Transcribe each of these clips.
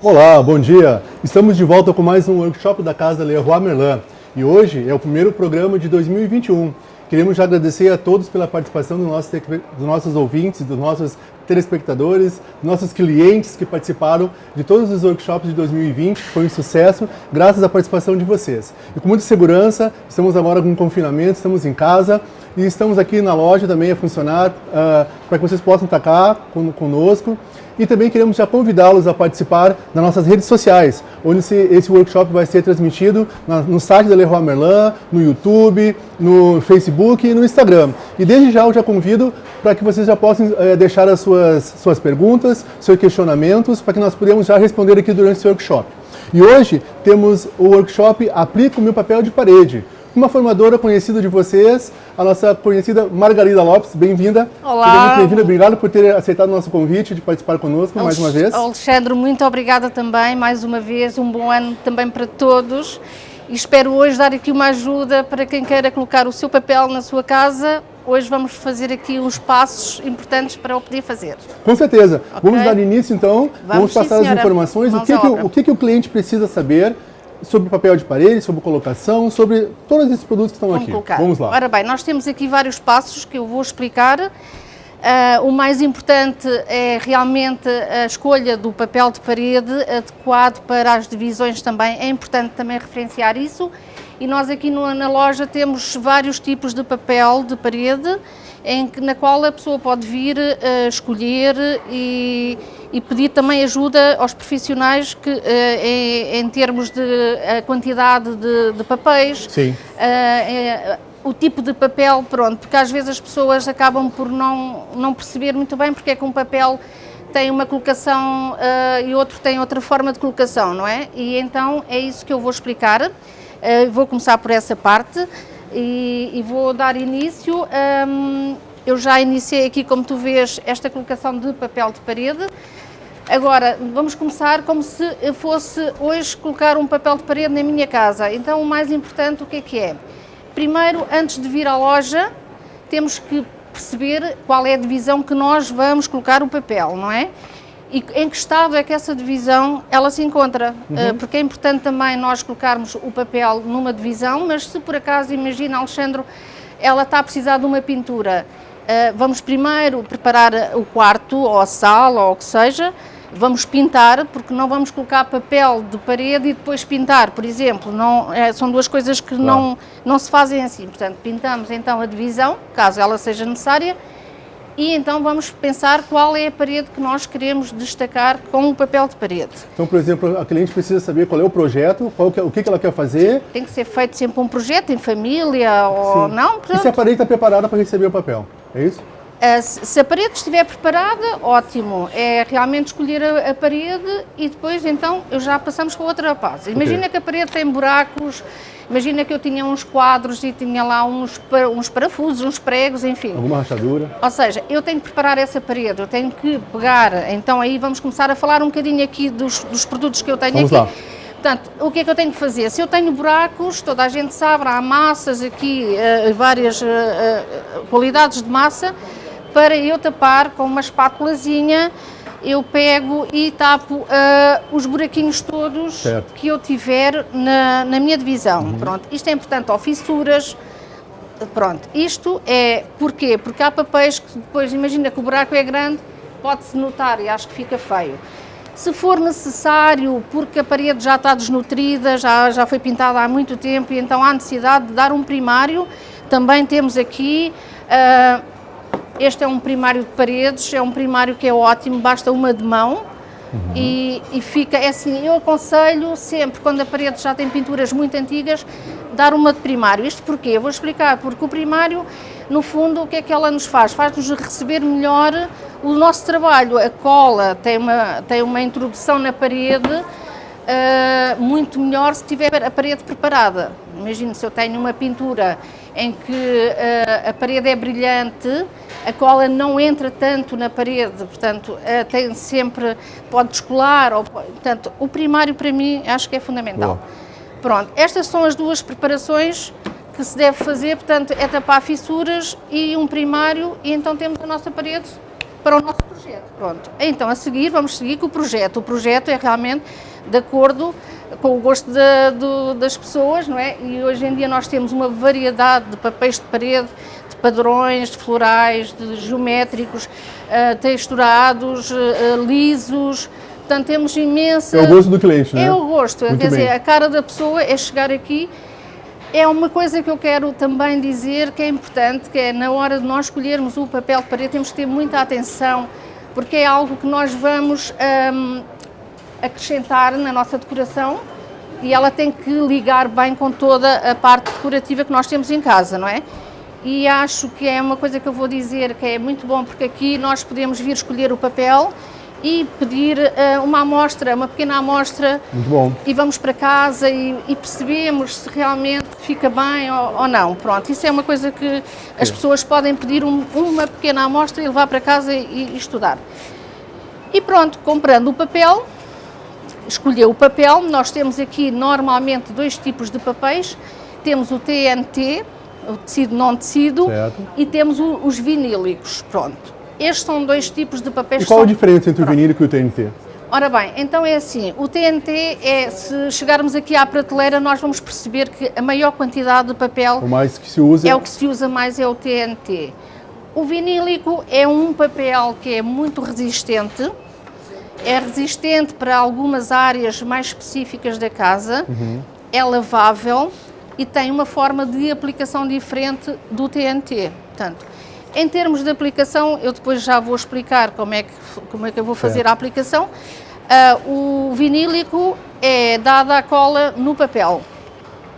Olá, bom dia! Estamos de volta com mais um workshop da Casa Leroy Merlin e hoje é o primeiro programa de 2021. Queremos já agradecer a todos pela participação dos nossos, ouvintes, dos nossos telespectadores, nossos clientes que participaram de todos os workshops de 2020, foi um sucesso, graças à participação de vocês. E com muita segurança, estamos agora com confinamento, estamos em casa e estamos aqui na loja também a funcionar uh, para que vocês possam estar cá conosco e também queremos já convidá-los a participar das nossas redes sociais, onde esse, workshop vai ser transmitido no site da Leroy Merlin, no YouTube, no Facebook e no Instagram. E desde já eu já convido para que vocês já possam é, deixar as suas, suas perguntas, seus questionamentos, para que nós podemos já responder aqui durante esse workshop. E hoje temos o workshop Aplica o meu papel de parede, uma formadora conhecida de vocês, a nossa conhecida Margarida Lopes. Bem-vinda. Olá. bem-vinda. Obrigado por ter aceitado o nosso convite de participar conosco mais uma vez. Alexandre, muito obrigada também, mais uma vez. Um bom ano também para todos. E espero hoje dar aqui uma ajuda para quem queira colocar o seu papel na sua casa. Hoje vamos fazer aqui uns passos importantes para o poder fazer. Com certeza. Okay. Vamos dar início então, vamos, vamos passar sim, as informações. o que, que, o, o que, que o cliente precisa saber sobre papel de parede, sobre colocação, sobre todos esses produtos que estão Vamos aqui. Colocar. Vamos lá. Ora bem, nós temos aqui vários passos que eu vou explicar. Uh, o mais importante é realmente a escolha do papel de parede adequado para as divisões também. É importante também referenciar isso. E nós aqui no, na loja temos vários tipos de papel de parede em que, na qual a pessoa pode vir uh, escolher e e pedir também ajuda aos profissionais que, uh, em, em, termos de uh, quantidade de, de, papéis, Sim. Uh, o tipo de papel, pronto, porque às vezes as pessoas acabam por não, não perceber muito bem porque é que um papel tem uma colocação e outro tem outra forma de colocação, não é? E então é isso que eu vou explicar. vou começar por essa parte e, e vou dar início. Um, eu já iniciei aqui, como tu vês, esta colocação de papel de parede. Agora, vamos começar como se fosse hoje colocar um papel de parede na minha casa. Então, o mais importante, o que é que é? Primeiro, antes de vir à loja, temos que perceber qual é a divisão que nós vamos colocar o papel, não é? E em que estado é que essa divisão ela se encontra? Uhum. Eh, porque é importante também nós colocarmos o papel numa divisão, mas se por acaso, imagina, Alexandre, ela está a precisar de uma pintura, vamos primeiro preparar o quarto, ou a sala, ou o que seja, vamos pintar, porque não vamos colocar papel de parede e depois pintar, por exemplo, não, é, são duas coisas que claro. não, não se fazem assim, portanto pintamos então a divisão, caso ela seja necessária, e então vamos pensar qual é a parede que nós queremos destacar com o papel de parede. Então, por exemplo, a cliente precisa saber qual é o projeto, qual que, é, o que, ela quer fazer. Tem que ser feito sempre um projeto em família ou Sim. não. Pronto. E se a parede está preparada para receber o papel, é isso? Uh, se a parede estiver preparada, ótimo. É realmente escolher a, a, parede e depois então eu já passamos para outra fase. Imagina okay. que a parede tem buracos, imagina que eu tinha uns quadros e tinha lá uns, uns parafusos, uns pregos, enfim. Alguma rachadura. Ou seja, eu tenho que preparar essa parede, eu tenho que pegar, então aí vamos começar a falar um bocadinho aqui dos, dos produtos que eu tenho vamos aqui. Lá. Portanto, o que é que eu tenho que fazer? Se eu tenho buracos, toda a gente sabe, há massas aqui, uh, várias uh, uh, qualidades de massa, para eu tapar com uma espátulazinha, eu pego e tapo uh, os buraquinhos todos certo. que eu tiver na, na minha divisão. Uhum. Pronto, isto é importante, ou fissuras, pronto, isto é, porquê? Porque há papéis que depois, imagina que o buraco é grande, pode-se notar e acho que fica feio. Se for necessário, porque a parede já está desnutrida, já, já foi pintada há muito tempo e então há necessidade de dar um primário, também temos aqui... Uh, este é um primário de paredes, é um primário que é ótimo, basta uma de mão uhum. e, e, fica, é assim, eu aconselho sempre, quando a parede já tem pinturas muito antigas, dar uma de primário. Isto porquê? Eu vou explicar, porque o primário, no fundo, o que é que ela nos faz? Faz-nos receber melhor o nosso trabalho. A cola tem uma, tem uma introdução na parede uh, muito melhor se tiver a parede preparada. Imagino se eu tenho uma pintura em que uh, a parede é brilhante, a cola não entra tanto na parede, portanto, uh, tem sempre, pode descolar, ou, portanto, o primário para mim acho que é fundamental. Boa. Pronto, estas são as duas preparações que se deve fazer, portanto, é tapar fissuras e um primário, e então temos a nossa parede para o nosso projeto. Pronto. Então, a seguir, vamos seguir com o projeto. O projeto é realmente de acordo com o gosto de, de, das pessoas, não é? E hoje em dia nós temos uma variedade de papéis de parede, de padrões, de florais, de geométricos, uh, texturados, uh, lisos, portanto temos imensa... É o gosto do cliente, não é? É o gosto, Muito quer bem. dizer, a cara da pessoa é chegar aqui é uma coisa que eu quero também dizer que é importante, que é na hora de nós escolhermos o papel de parede temos que ter muita atenção, porque é algo que nós vamos um, acrescentar na nossa decoração e ela tem que ligar bem com toda a parte decorativa que nós temos em casa, não é? E acho que é uma coisa que eu vou dizer que é muito bom, porque aqui nós podemos vir escolher o papel e pedir uh, uma amostra, uma pequena amostra Muito bom. e vamos para casa e, e percebemos se realmente fica bem ou, ou, não. Pronto, isso é uma coisa que as pessoas podem pedir um, uma pequena amostra e levar para casa e, e, estudar. E pronto, comprando o papel, escolheu o papel, nós temos aqui normalmente dois tipos de papéis, temos o TNT, o tecido não tecido, certo. e temos o, os vinílicos, pronto. Estes são dois tipos de papéis. E qual são... a diferença entre o vinílico e o TNT? Ora bem, então é assim, o TNT é, se chegarmos aqui à prateleira, nós vamos perceber que a maior quantidade de papel... O mais que se usa... É o que se usa mais, é o TNT. O vinílico é um papel que é muito resistente, é resistente para algumas áreas mais específicas da casa, uhum. é lavável e tem uma forma de aplicação diferente do TNT. Portanto, em termos de aplicação, eu depois já vou explicar como é que, como é que eu vou fazer certo. a aplicação. Uh, o vinílico é dada a cola no papel.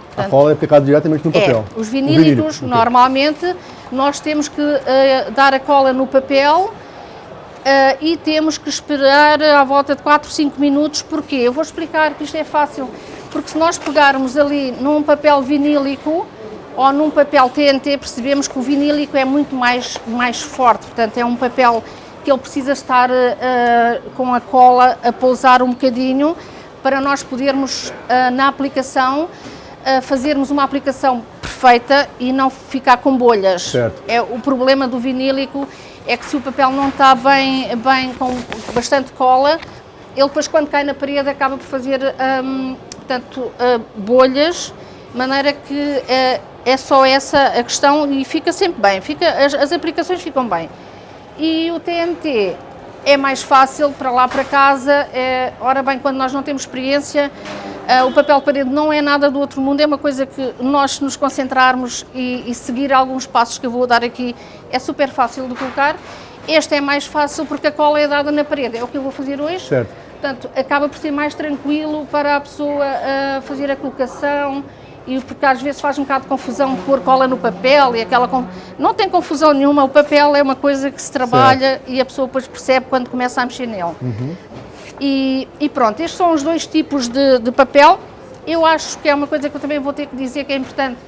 Portanto, a cola é aplicada diretamente no papel. É, os vinílicos, vinílico, normalmente, okay. nós temos que uh, dar a cola no papel Uh, e temos que esperar à volta de 4, 5 minutos, porquê? Eu vou explicar que isto é fácil, porque se nós pegarmos ali num papel vinílico ou num papel TNT, percebemos que o vinílico é muito mais, mais forte, portanto é um papel que ele precisa estar uh, com a cola a pousar um bocadinho para nós podermos, uh, na aplicação, fazermos uma aplicação perfeita e não ficar com bolhas. Certo. É o problema do vinílico é que se o papel não está bem, bem com bastante cola, ele depois quando cai na parede acaba por fazer um, portanto, uh, bolhas, de maneira que uh, é só essa a questão e fica sempre bem, fica, as, as aplicações ficam bem. E o TNT é mais fácil para lá para casa, é, ora bem, quando nós não temos experiência, uh, o papel de parede não é nada do outro mundo, é uma coisa que nós nos concentrarmos e, e, seguir alguns passos que eu vou dar aqui é super fácil de colocar. Este é mais fácil porque a cola é dada na parede, é o que eu vou fazer hoje. Certo. Portanto, acaba por ser mais tranquilo para a pessoa uh, fazer a colocação, e porque às vezes faz um bocado de confusão pôr cola no papel e aquela... Não tem confusão nenhuma, o papel é uma coisa que se trabalha certo. e a pessoa depois percebe quando começa a mexer nele. Uhum. E, e, pronto, estes são os dois tipos de, de, papel. Eu acho que é uma coisa que eu também vou ter que dizer que é importante.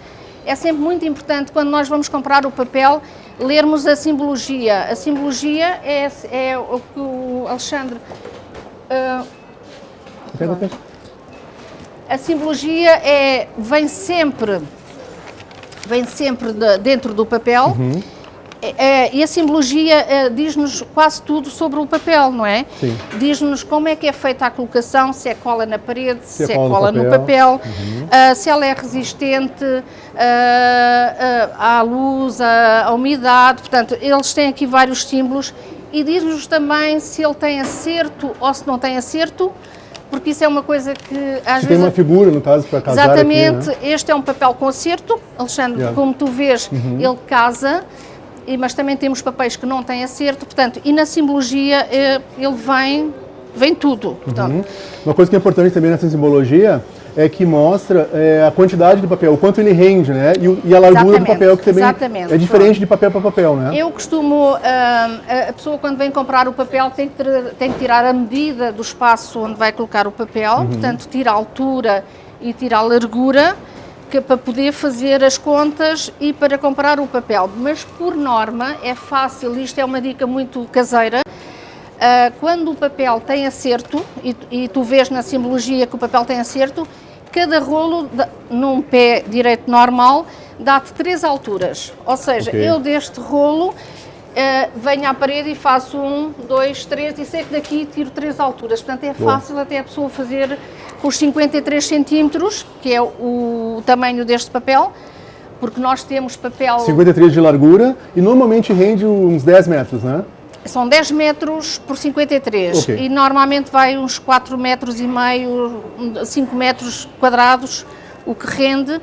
É sempre muito importante quando nós vamos comprar o papel, lermos a simbologia. A simbologia é, é o que o Alexandre... Uh, a simbologia é, vem sempre, vem sempre de, dentro do papel uhum. é, e a simbologia é, diz-nos quase tudo sobre o papel, não é? Diz-nos como é que é feita a colocação, se é cola na parede, se, se é cola no papel, no papel uhum. uh, se ela é resistente uh, uh, à luz, à, à umidade, portanto, eles têm aqui vários símbolos e diz-nos também se ele tem acerto ou se não tem acerto, porque isso é uma coisa que às Você vezes... tem uma figura, no caso, para casar Exatamente, aqui, né? este é um papel concerto, Alexandre, Yeah. como tu vês, Uhum. ele casa, mas também temos papéis que não têm acerto, portanto, e na simbologia eh, ele vem, vem tudo, portanto, Uhum. Uma coisa que é importante também nessa simbologia é que mostra é, a quantidade de papel, o quanto ele rende, né? E, e a largura do Exatamente, papel, que também exatamente, é diferente de papel para papel, né? Eu costumo, ah, a- pessoa quando vem comprar o papel tem que, ter- tem que tirar a medida do espaço onde vai colocar o papel, Uhum. portanto tira a altura e tira a largura, que para poder fazer as contas e para comprar o papel. Mas por norma é fácil, isto é uma dica muito caseira, ah, quando o papel tem acerto, e, e tu vês na simbologia que o papel tem acerto, cada rolo, num pé direito normal, dá-te três alturas. Ou seja, Ok. eu deste rolo, Uh, venho à parede e faço um, dois, três e sei que daqui tiro três alturas. Portanto, é fácil até a pessoa fazer com os 53 centímetros, que é o tamanho deste papel, porque nós temos papel... 53 de largura e normalmente rende uns 10 metros, né? São 10 metros por 53 okay. e normalmente vai uns 4 metros e meio, 5 metros quadrados, o que rende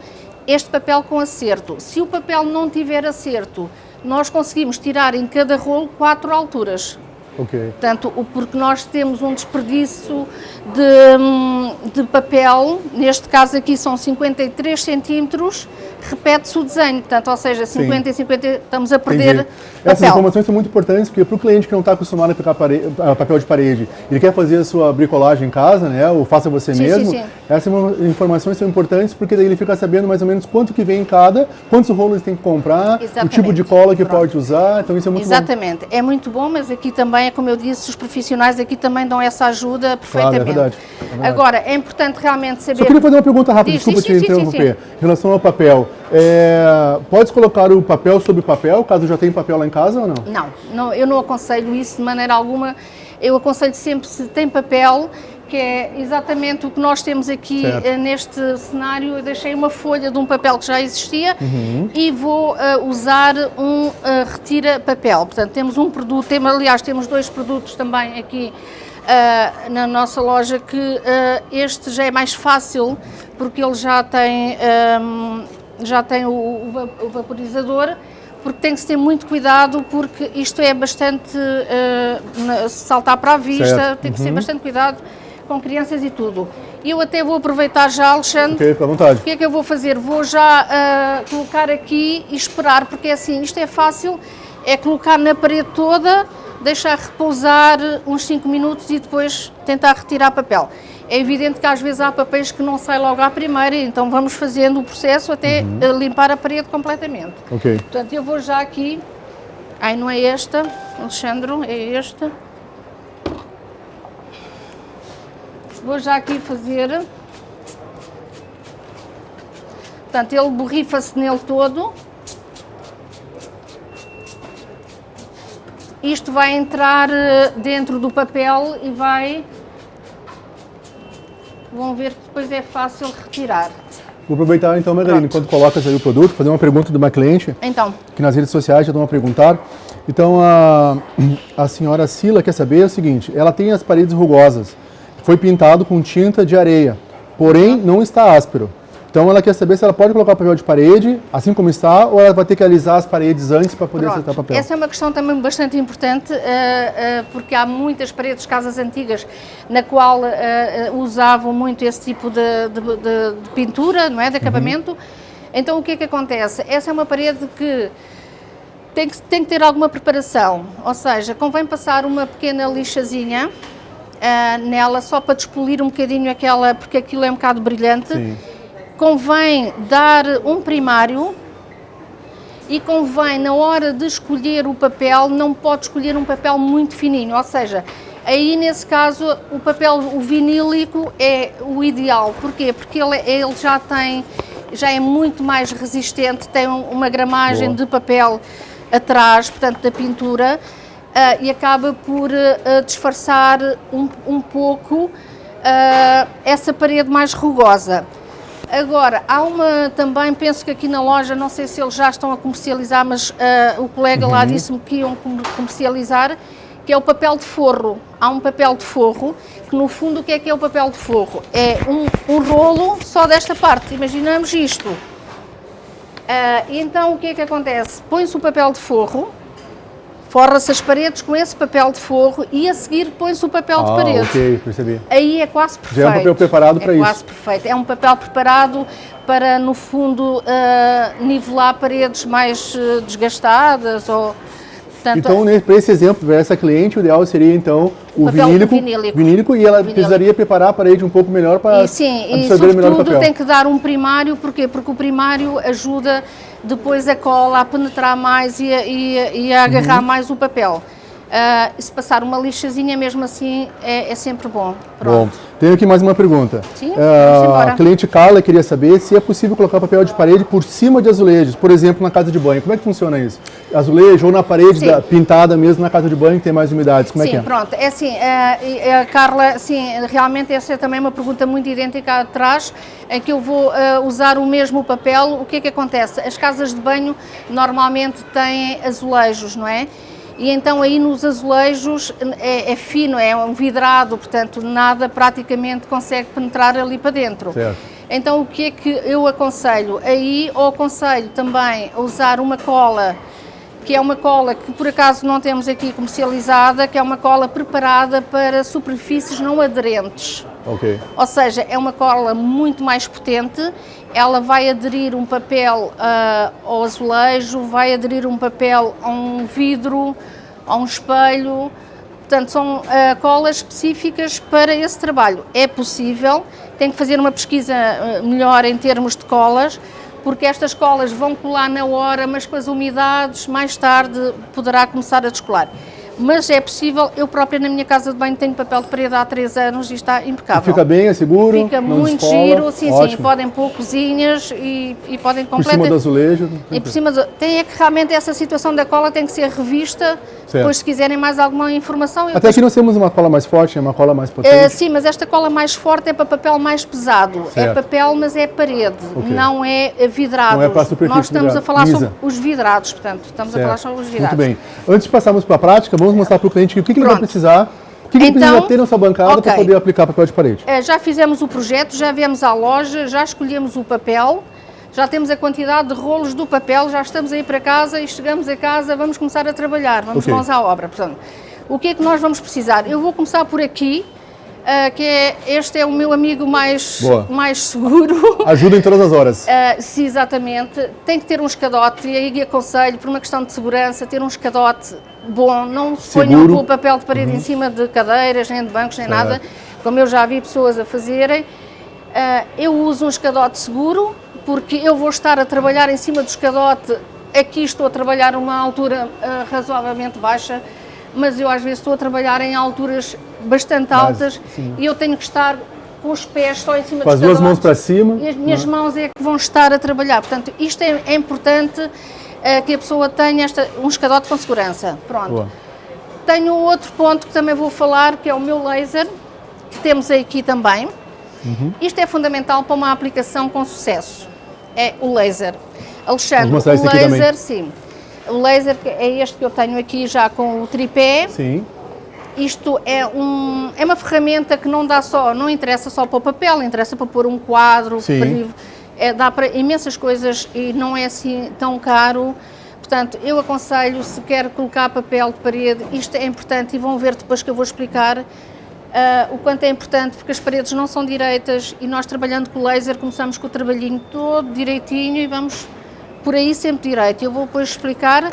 este papel com acerto. Se o papel não tiver acerto, nós conseguimos tirar em cada rolo quatro alturas. Okay. Portanto, porque nós temos um desperdício de, hum, de papel, neste caso aqui são 53 centímetros, repete-se o desenho, portanto, ou seja, 50 Sim. e 50 estamos a perder Entendi. Essas informações são muito importantes porque para o cliente que não está acostumado a aplicar papel de parede, ele quer fazer a sua bricolagem em casa, né, ou faça você sim, mesmo, sim, sim. essas informações são importantes porque daí ele fica sabendo mais ou menos quanto que vem em cada, quantos rolos tem que comprar, Exatamente. o tipo de cola que Pronto. pode usar, então isso é muito Exatamente. bom. é muito bom, mas aqui também, é como eu disse, os profissionais aqui também dão essa ajuda perfeitamente. Claro, é verdade. É verdade. Agora, é importante realmente saber... Só queria fazer uma pergunta rápida, Diz, desculpa te interromper. Em relação ao papel, é, pode colocar o papel sobre papel, caso já tenha papel lá em casa ou não? Não, não, eu não aconselho isso de maneira alguma. Eu aconselho sempre se tem papel, que é exatamente o que nós temos aqui certo. neste cenário. Eu deixei uma folha de um papel que já existia uhum. e vou uh, usar um uh, retira papel. Portanto, temos um produto, temos, aliás, temos dois produtos também aqui uh, na nossa loja que este já é mais fácil porque ele já tem um, já tem o, o vaporizador, porque tem que ter muito cuidado, porque isto é bastante, uh, saltar para a vista, certo. tem que uhum. ter bastante cuidado com crianças e tudo. Eu até vou aproveitar já, Alexandre. Ok, à vontade. O que é que eu vou fazer? Vou já uh, colocar aqui e esperar, porque é assim, isto é fácil, é colocar na parede toda, deixar repousar uns 5 minutos e depois tentar retirar papel. É evidente que às vezes há papéis que não saem logo à primeira, então vamos fazendo o processo até uhum. limpar a parede completamente. Ok. Portanto, eu vou já aqui, ai não é esta, Alexandre, é esta. Vou já aqui fazer, portanto ele borrifa-se nele todo. Isto vai entrar eh, dentro do papel e vai vão ver que depois é fácil retirar. Vou aproveitar então, Margarida, enquanto colocas aí o produto, fazer uma pergunta de uma cliente, então. que nas redes sociais já estão a perguntar. Então, a, a senhora Sila quer saber o seguinte, ela tem as paredes rugosas, foi pintado com tinta de areia, porém não está áspero. Então ela quer saber se ela pode colocar o papel de parede, assim como está, ou ela vai ter que alisar as paredes antes para poder acertar o papel? Essa é uma questão também bastante importante, uh, uh, porque há muitas paredes de casas antigas na qual uh, usavam muito esse tipo de, de, de, de pintura, não é, de uhum. acabamento. Uhum. Então o que é que acontece? Essa é uma parede que tem que, tem que ter alguma preparação, ou seja, convém passar uma pequena lixazinha nela só para despolir um bocadinho aquela, porque aquilo é um bocado brilhante. Sim convém dar um primário e convém, na hora de escolher o papel, não pode escolher um papel muito fininho, ou seja, aí nesse caso o papel, o vinílico é o ideal. Porquê? Porque ele, ele já tem, já é muito mais resistente, tem uma gramagem Boa. de papel atrás, portanto da pintura, uh, e acaba por uh, disfarçar um, um pouco uh, essa parede mais rugosa. Agora, há uma também, penso que aqui na loja, não sei se eles já estão a comercializar, mas uh, o colega uhum. lá disse-me que iam comercializar, que é o papel de forro. Há um papel de forro, que no fundo o que é que é o papel de forro? É um, um rolo só desta parte, imaginamos isto. Uh, então o que é que acontece? Põe-se o papel de forro, Forra-se as paredes com esse papel de forro e a seguir põe-se o papel ah, de parede. ok, percebi. Aí é quase perfeito. Já é um papel preparado é para isso. É quase perfeito. É um papel preparado para, no fundo, uh, nivelar paredes mais uh, desgastadas ou... Portanto, então, para esse exemplo, para essa cliente, o ideal seria, então, o, o vinílico, vinílico, vinílico, e ela vinílico. precisaria preparar a parede um pouco melhor para e, sim, absorver e, melhor o papel. tem que dar um primário, porquê? Porque o primário ajuda depois a cola a penetrar mais e a, e a, e a agarrar uhum. mais o papel. Uh, se passar uma lixazinha, mesmo assim, é, é sempre bom. Pronto. Bom, tenho aqui mais uma pergunta. Sim, uh, A cliente Carla queria saber se é possível colocar papel de parede por cima de azulejos, por exemplo, na casa de banho. Como é que funciona isso? Azulejo ou na parede da, pintada mesmo na casa de banho que tem mais umidades? Como sim, é que é? pronto. É assim, uh, Carla, sim, realmente essa é também uma pergunta muito idêntica atrás, em que eu vou usar o mesmo papel. O que é que acontece? As casas de banho normalmente têm azulejos, não é? E então aí nos azulejos é, é, fino, é um vidrado, portanto nada praticamente consegue penetrar ali para dentro. Certo. Então o que é que eu aconselho? Aí ou aconselho também a usar uma cola, que é uma cola que por acaso não temos aqui comercializada, que é uma cola preparada para superfícies não aderentes. Ok. Ou seja, é uma cola muito mais potente, ela vai aderir um papel uh, ao azulejo, vai aderir um papel a um vidro, a um espelho, portanto são uh, colas específicas para esse trabalho. É possível, tem que fazer uma pesquisa uh, melhor em termos de colas, porque estas colas vão colar na hora, mas com as umidades mais tarde poderá começar a descolar mas é possível, eu própria na minha casa de banho tenho papel de parede há 3 anos e está impecável. Fica bem, é seguro? Fica muito descola, giro, sim, ótimo. sim, podem pôr cozinhas e, e podem completar. Por cima do azulejo? E por cima do... Tem é que realmente essa situação da cola tem que ser revista, certo. depois se quiserem mais alguma informação... Até depois... aqui nós temos uma cola mais forte, é uma cola mais potente? Uh, sim, mas esta cola mais forte é para papel mais pesado. É certo. É papel, mas é parede, okay. não é vidrado. Não é para superfície Nós estamos vidrado. a falar Lisa. sobre os vidrados, portanto, estamos certo. a falar sobre os vidrados. Muito bem. Antes de passarmos para a prática, vamos mostrar para o cliente que que, que ele vai precisar? O que, que então, ele precisa ter na sua bancada okay. para poder aplicar papel de parede? É, já fizemos o projeto, já viemos à loja, já escolhemos o papel, já temos a quantidade de rolos do papel, já estamos aí para casa e chegamos a casa, vamos começar a trabalhar, vamos okay. mãos à obra. Portanto, o que é que nós vamos precisar? Eu vou começar por aqui, Uh, que é, este é o meu amigo mais, mais seguro. Ajuda em todas as horas. Uh, sim, exatamente. Tem que ter um escadote, e aí aconselho, por uma questão de segurança, ter um escadote bom, não ponham o papel de parede uhum. em cima de cadeiras, nem de bancos, nem certo. nada, como eu já vi pessoas a fazerem. Uh, eu uso um escadote seguro, porque eu vou estar a trabalhar em cima do escadote, aqui estou a trabalhar uma altura uh, razoavelmente baixa, mas eu às vezes estou a trabalhar em alturas bastante altas mas, e eu tenho que estar com os pés só em cima com as duas mãos para cima e as minhas não. mãos é que vão estar a trabalhar, portanto isto é, é importante uh, que a pessoa tenha esta, um escadote com segurança. Pronto. Boa. Tenho outro ponto que também vou falar, que é o meu laser, que temos aqui também. Uhum. Isto é fundamental para uma aplicação com sucesso. É o laser. Alexandre, o laser, sim. O laser é este que eu tenho aqui já com o tripé. Sim. Isto é, um, é uma ferramenta que não dá só, não interessa só para o papel, interessa para pôr um quadro. Para, é, dá para imensas coisas e não é assim tão caro. Portanto, eu aconselho, se quer colocar papel de parede, isto é importante e vão ver depois que eu vou explicar uh, o quanto é importante, porque as paredes não são direitas e nós trabalhando com laser começamos com o trabalhinho todo direitinho e vamos por aí sempre direito. Eu vou depois explicar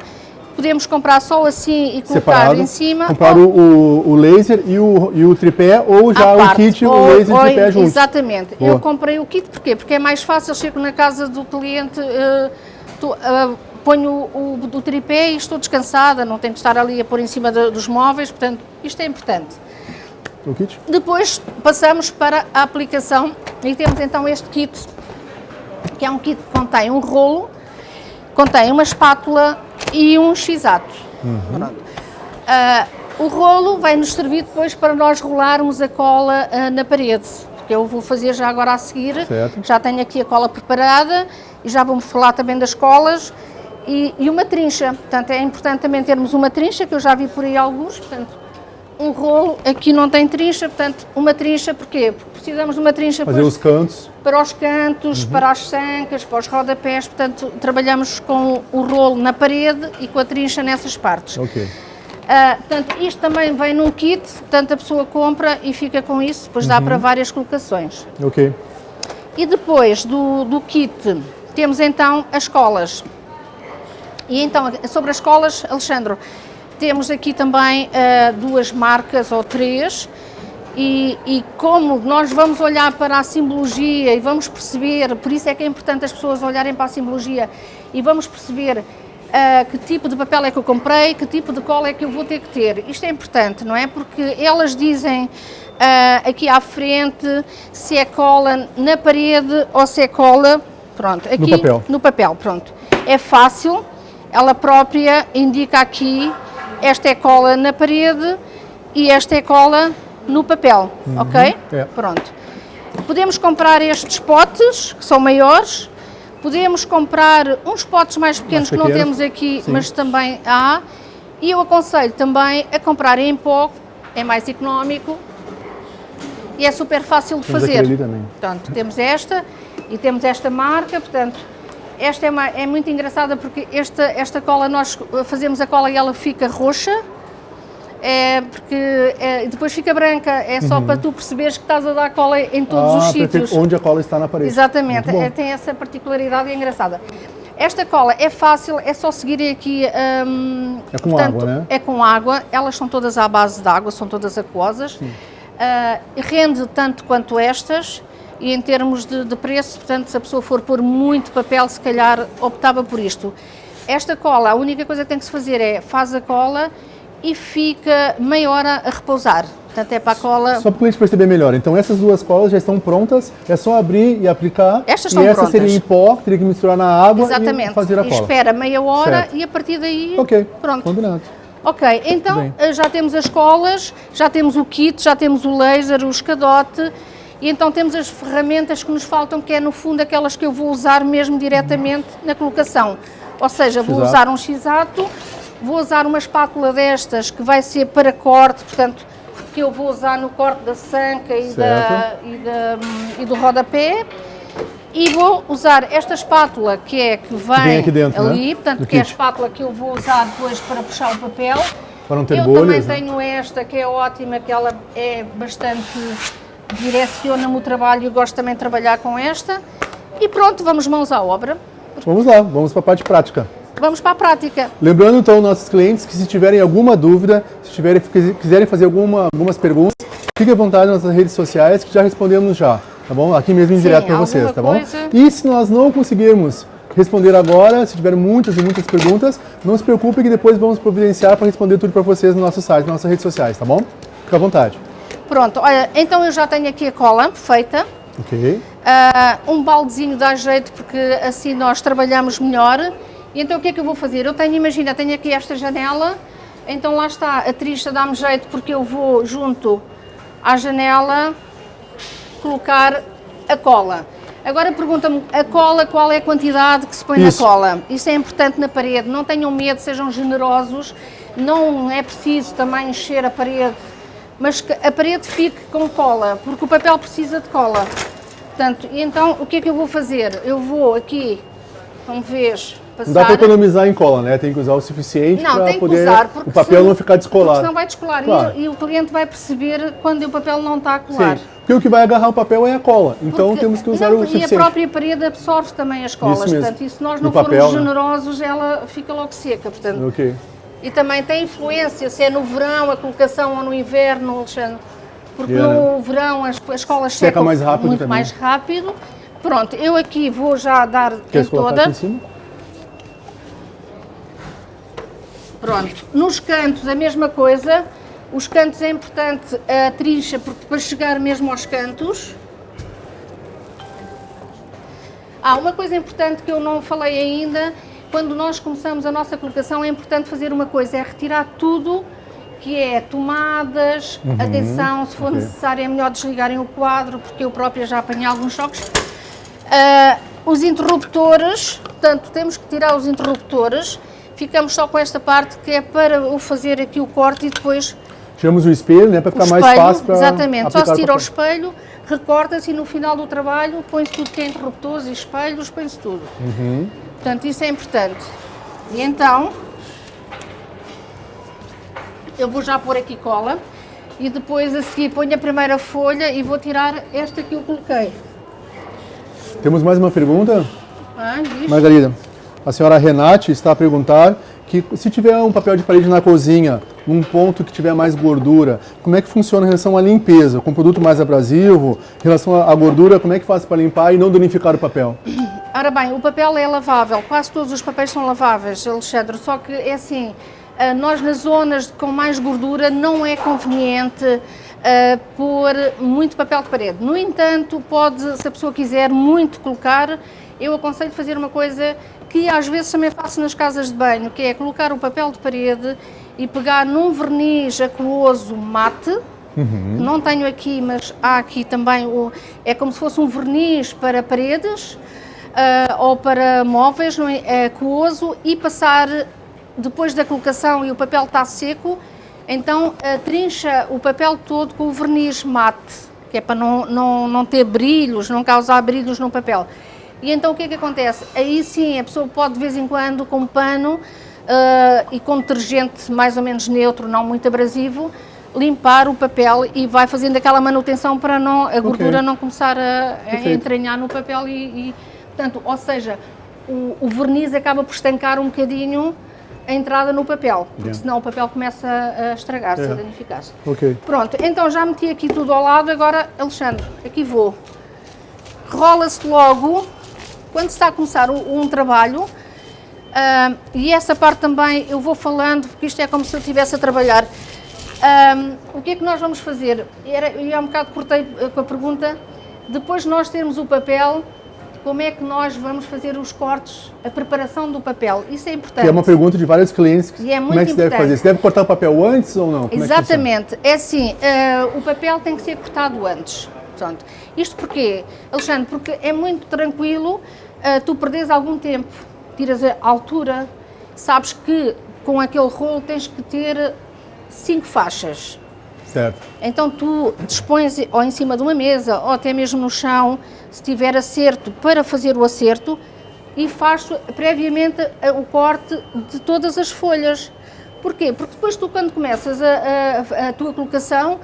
podemos comprar só assim e colocar Separado, em cima. Comprar ou, o, o, laser e o, e o tripé ou já o kit, ou, o laser e o tripé juntos. Exatamente. Boa. Eu comprei o kit porquê? Porque é mais fácil, eu chego na casa do cliente, uh, tu, uh, ponho o, o, o, tripé e estou descansada, não tenho que estar ali a pôr em cima de, dos móveis, portanto, isto é importante. O kit? Depois passamos para a aplicação e temos então este kit, que é um kit que contém um rolo, contém uma espátula e um x-ato. Uhum. Uh, o rolo vai nos servir depois para nós rolarmos a cola uh, na parede, que eu vou fazer já agora a seguir. Certo. Já tenho aqui a cola preparada e já vamos falar também das colas e, e, uma trincha. Portanto, é importante também termos uma trincha, que eu já vi por aí alguns, portanto, um rolo, aqui não tem trincha, portanto, uma trincha, porquê? Porque precisamos de uma trincha Fazer os cantos. para os cantos, uhum. para as sancas, para os rodapés, portanto, trabalhamos com o rolo na parede e com a trincha nessas partes. Ok. Uh, portanto, isto também vem num kit, portanto, a pessoa compra e fica com isso, depois uhum. dá para várias colocações. Ok. E depois do, do kit, temos então as colas. E então, sobre as colas, Alexandre, temos aqui também uh, duas marcas ou três e, e, como nós vamos olhar para a simbologia e vamos perceber, por isso é que é importante as pessoas olharem para a simbologia e vamos perceber uh, que tipo de papel é que eu comprei, que tipo de cola é que eu vou ter que ter. Isto é importante, não é? Porque elas dizem uh, aqui à frente se é cola na parede ou se é cola, pronto, aqui no papel. no papel, pronto. É fácil, ela própria indica aqui, esta é cola na parede e esta é cola no papel, uhum, ok? É. Pronto. Podemos comprar estes potes, que são maiores, podemos comprar uns potes mais pequenos mais que não temos aqui, Sim. mas também há. E eu aconselho também a comprar em pó, é mais económico e é super fácil de temos fazer. Portanto, temos esta e temos esta marca, portanto, esta é, uma, é muito engraçada porque esta, esta cola, nós fazemos a cola e ela fica roxa, é porque é, depois fica branca, é só uhum. para tu perceberes que estás a dar cola em todos ah, os sítios. Onde a cola está na parede. Exatamente, é, tem essa particularidade é engraçada. Esta cola é fácil, é só seguir aqui... Um, é com portanto, água, né? É com água, elas são todas à base de água, são todas aquosas. Uh, rende tanto quanto estas e em termos de, de preço, portanto, se a pessoa for pôr muito papel, se calhar optava por isto. Esta cola, a única coisa que tem que se fazer é, faz a cola e fica meia hora a repousar. Portanto, é para a cola... Só para o cliente perceber melhor. Então, essas duas colas já estão prontas, é só abrir e aplicar. Estas estão e essa seria em pó, teria que misturar na água Exatamente. e fazer a cola. E espera meia hora certo. e a partir daí... Ok, pronto. combinado. Ok, então Bem. Eh, já temos as colas, já temos o kit, já temos o laser, o escadote, e então temos as ferramentas que nos faltam, que é no fundo aquelas que eu vou usar mesmo diretamente na colocação. Ou seja, vou usar um x-ato, Vou usar uma espátula destas que vai ser para corte, portanto, que eu vou usar no corte da sanca e, da, e, da, e do rodapé. E vou usar esta espátula que é que vem, vem aqui dentro, ali, né? portanto, Do que kit. é a espátula que eu vou usar depois para puxar o papel. Para não ter eu bolhas, também né? tenho esta que é ótima, que ela é bastante direciona-me o trabalho e gosto também de trabalhar com esta. E pronto, vamos mãos à obra. Vamos lá, vamos para a parte prática. Vamos para a prática. Lembrando então nossos clientes que se tiverem alguma dúvida, se tiverem, quiserem fazer alguma, algumas perguntas, fiquem à vontade nas redes sociais que já respondemos já, tá bom? Aqui mesmo em direto para vocês, tá bom? E se nós não conseguirmos responder agora, se tiverem muitas e muitas perguntas, não se preocupe que depois vamos providenciar para responder tudo para vocês no nosso site, nas nossas redes sociais, tá bom? Fique à vontade. Pronto, olha, então eu já tenho aqui a cola feita. Ok. Uh, um baldezinho dá jeito porque assim nós trabalhamos melhor. E então o que é que eu vou fazer? Eu tenho, imagina, tenho aqui esta janela, então lá está, a tricha dá-me jeito porque eu vou junto à janela colocar a cola. Agora pergunta-me, a cola, qual é a quantidade que se põe Isso. na cola? Isso é importante na parede, não tenham medo, sejam generosos, não é preciso também encher a parede, mas que a parede fique com cola, porque o papel precisa de cola. Portanto, então o que é que eu vou fazer? Eu vou aqui, como vês, Passar... Não dá para economizar em cola, né? Tem que usar o suficiente para poder usar, o papel se, não ficar descolado. Senão vai descolar claro. e, e, o cliente vai perceber quando o papel não está a colar. Sim. Porque o que vai agarrar o papel é a cola, então porque, temos que usar não, o suficiente. E a própria parede absorve também as colas, isso portanto, e se nós não papel, formos né? generosos, ela fica logo seca, portanto. Ok. E também tem influência, se é no verão a colocação ou no inverno, Alexandre. Porque yeah. no verão as, as colas Seca secam mais rápido muito também. mais rápido. Pronto, eu aqui vou já dar Queres em toda. Aqui em cima? Pronto, nos cantos a mesma coisa, os cantos é importante a trincha porque para chegar mesmo aos cantos. Ah, uma coisa importante que eu não falei ainda, quando nós começamos a nossa colocação é importante fazer uma coisa, é retirar tudo que é tomadas, uhum, atenção, se for okay. necessário é melhor desligarem o quadro, porque eu própria já apanhei alguns choques. Uh, os interruptores, portanto, temos que tirar os interruptores, ficamos só com esta parte que é para o fazer aqui o corte e depois... Tiramos o espelho, né, para ficar espelho, mais fácil para Exatamente, só se tira o espelho, recorta-se e no final do trabalho põe-se tudo que é interruptores e espelhos, põe-se tudo. Uhum. Portanto, isso é importante. E então, eu vou já pôr aqui cola e depois a seguir ponho a primeira folha e vou tirar esta que eu coloquei. Temos mais uma pergunta? Ah, Margarida. A senhora Renate está a perguntar que se tiver um papel de parede na cozinha, num ponto que tiver mais gordura, como é que funciona em relação à limpeza? Com produto mais abrasivo, em relação à gordura, como é que faz para limpar e não danificar o papel? Ora bem, o papel é lavável, quase todos os papéis são laváveis, Alexandre, só que é assim, uh, nós nas zonas com mais gordura não é conveniente uh, pôr muito papel de parede. No entanto, pode, se a pessoa quiser muito colocar, eu aconselho fazer uma coisa que às vezes também faço nas casas de banho, que é colocar o papel de parede e pegar num verniz aquoso mate, uhum. não tenho aqui, mas há aqui também, o, é como se fosse um verniz para paredes, uh, ou para móveis não é, é e passar depois da colocação e o papel está seco, então uh, trincha o papel todo com o verniz mate, que é para não, não, não ter brilhos, não causar brilhos no papel. E então o que é que acontece? Aí sim a pessoa pode de vez em quando com pano uh, e com detergente mais ou menos neutro, não muito abrasivo, limpar o papel e vai fazendo aquela manutenção para não, a gordura okay. não começar a, a entranhar no papel e, e Portanto, ou seja, o, o, verniz acaba por estancar um bocadinho a entrada no papel, porque yeah. senão o papel começa a estragar-se, yeah. a danificar-se. Okay. Pronto, então já meti aqui tudo ao lado, agora, Alexandre, aqui vou. Rola-se logo, quando se está a começar um, um trabalho, uh, e essa parte também eu vou falando, porque isto é como se eu estivesse a trabalhar. Um, o que é que nós vamos fazer? Era, eu há um bocado cortei com a pergunta, depois de nós termos o papel, como é que nós vamos fazer os cortes, a preparação do papel. Isso é importante. Que é uma pergunta de vários clientes. E é muito como é que se deve fazer? Você deve cortar o papel antes ou não? Como Exatamente. É, é assim, uh, o papel tem que ser cortado antes. Portanto, isto porquê, Alexandre? Porque é muito tranquilo tu perdes algum tempo, tiras a altura, sabes que com aquele rolo tens que ter cinco faixas. Certo. Então tu dispões ou em cima de uma mesa ou até mesmo no chão, se tiver acerto, para fazer o acerto e faz previamente o corte de todas as folhas. Porquê? Porque depois tu quando começas a, a, a tua colocação,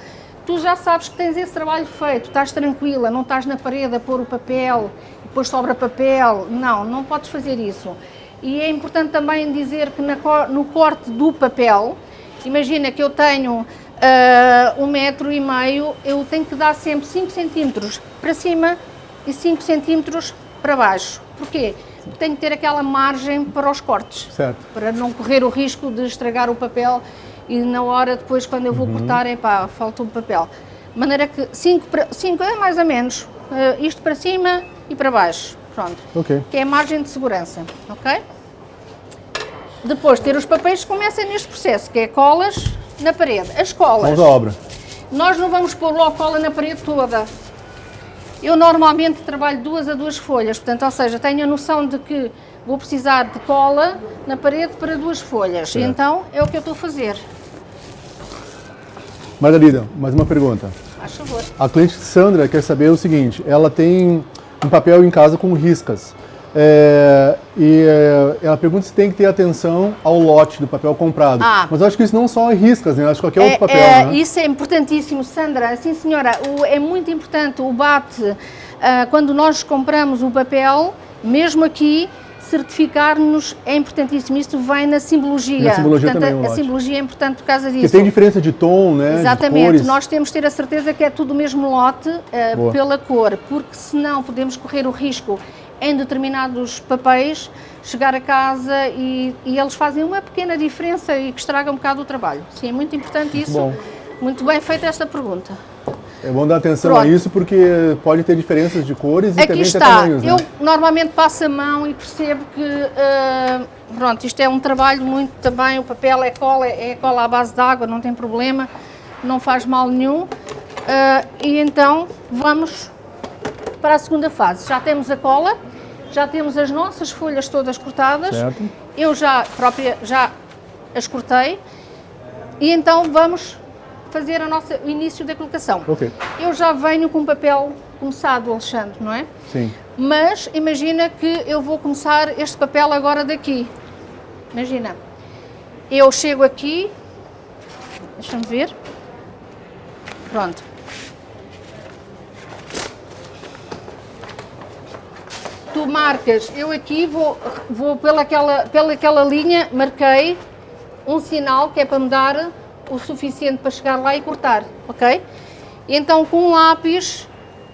tu já sabes que tens esse trabalho feito, estás tranquila, não estás na parede a pôr o papel, depois sobra papel, não, não podes fazer isso. E é importante também dizer que na, no corte do papel, imagina que eu tenho uh, um metro e meio, eu tenho que dar sempre 5 centímetros para cima e 5 centímetros para baixo. Porquê? Porque tenho que ter aquela margem para os cortes, certo. para não correr o risco de estragar o papel e na hora depois, quando eu vou uhum. cortar, é pá, falta um papel. De maneira que 5 é mais ou menos, uh, isto para cima e para baixo, pronto. Okay. Que é a margem de segurança, ok? Depois ter os papéis começa neste processo, que é colas, na parede. As colas. Vamos à obra. Nós não vamos pôr logo cola na parede toda. Eu normalmente trabalho duas a duas folhas, portanto, ou seja, tenho a noção de que vou precisar de cola na parede para duas folhas. Certo. Então, é o que eu estou a fazer. Margarida, mais uma pergunta. Favor. A cliente Sandra quer saber o seguinte, ela tem um papel em casa com riscas. É, e é, ela pergunta se tem que ter atenção ao lote do papel comprado. Ah. Mas eu acho que isso não só é riscas, né? Acho que qualquer é, outro papel, é, né? Isso é importantíssimo, Sandra. Sim, senhora, o, é muito importante o bate. Uh, quando nós compramos o papel, mesmo aqui, certificar-nos é importantíssimo. Isto vem na simbologia. Na simbologia Portanto, também, a, a simbologia é importante por causa disso. Porque tem diferença de tom, né? Exatamente. Nós temos de ter a certeza que é tudo o mesmo lote uh, pela cor, porque senão podemos correr o risco em determinados papéis, chegar a casa e, e, eles fazem uma pequena diferença e que estraga um bocado o trabalho. Sim, é muito importante isso. Bom. Muito bem feita esta pergunta. É bom dar atenção Pronto. a isso porque pode ter diferenças de cores e Aqui também está. tamanhos. Né? Eu normalmente passo a mão e percebo que, uh, pronto, isto é um trabalho muito também, o papel é cola, é cola à base de água, não tem problema, não faz mal nenhum. Uh, e então vamos para a segunda fase. Já temos a cola, já temos as nossas folhas todas cortadas. Certo. Eu já própria já as cortei. E então vamos fazer a nossa, o início da colocação. Okay. Eu já venho com papel começado, Alexandre, não é? Sim. Mas imagina que eu vou começar este papel agora daqui. Imagina. Eu chego aqui, deixa-me ver. Pronto. tu marcas, eu aqui vou, vou pelaquela, pelaquela linha, marquei um sinal que é para me dar o suficiente para chegar lá e cortar, ok? Então com um lápis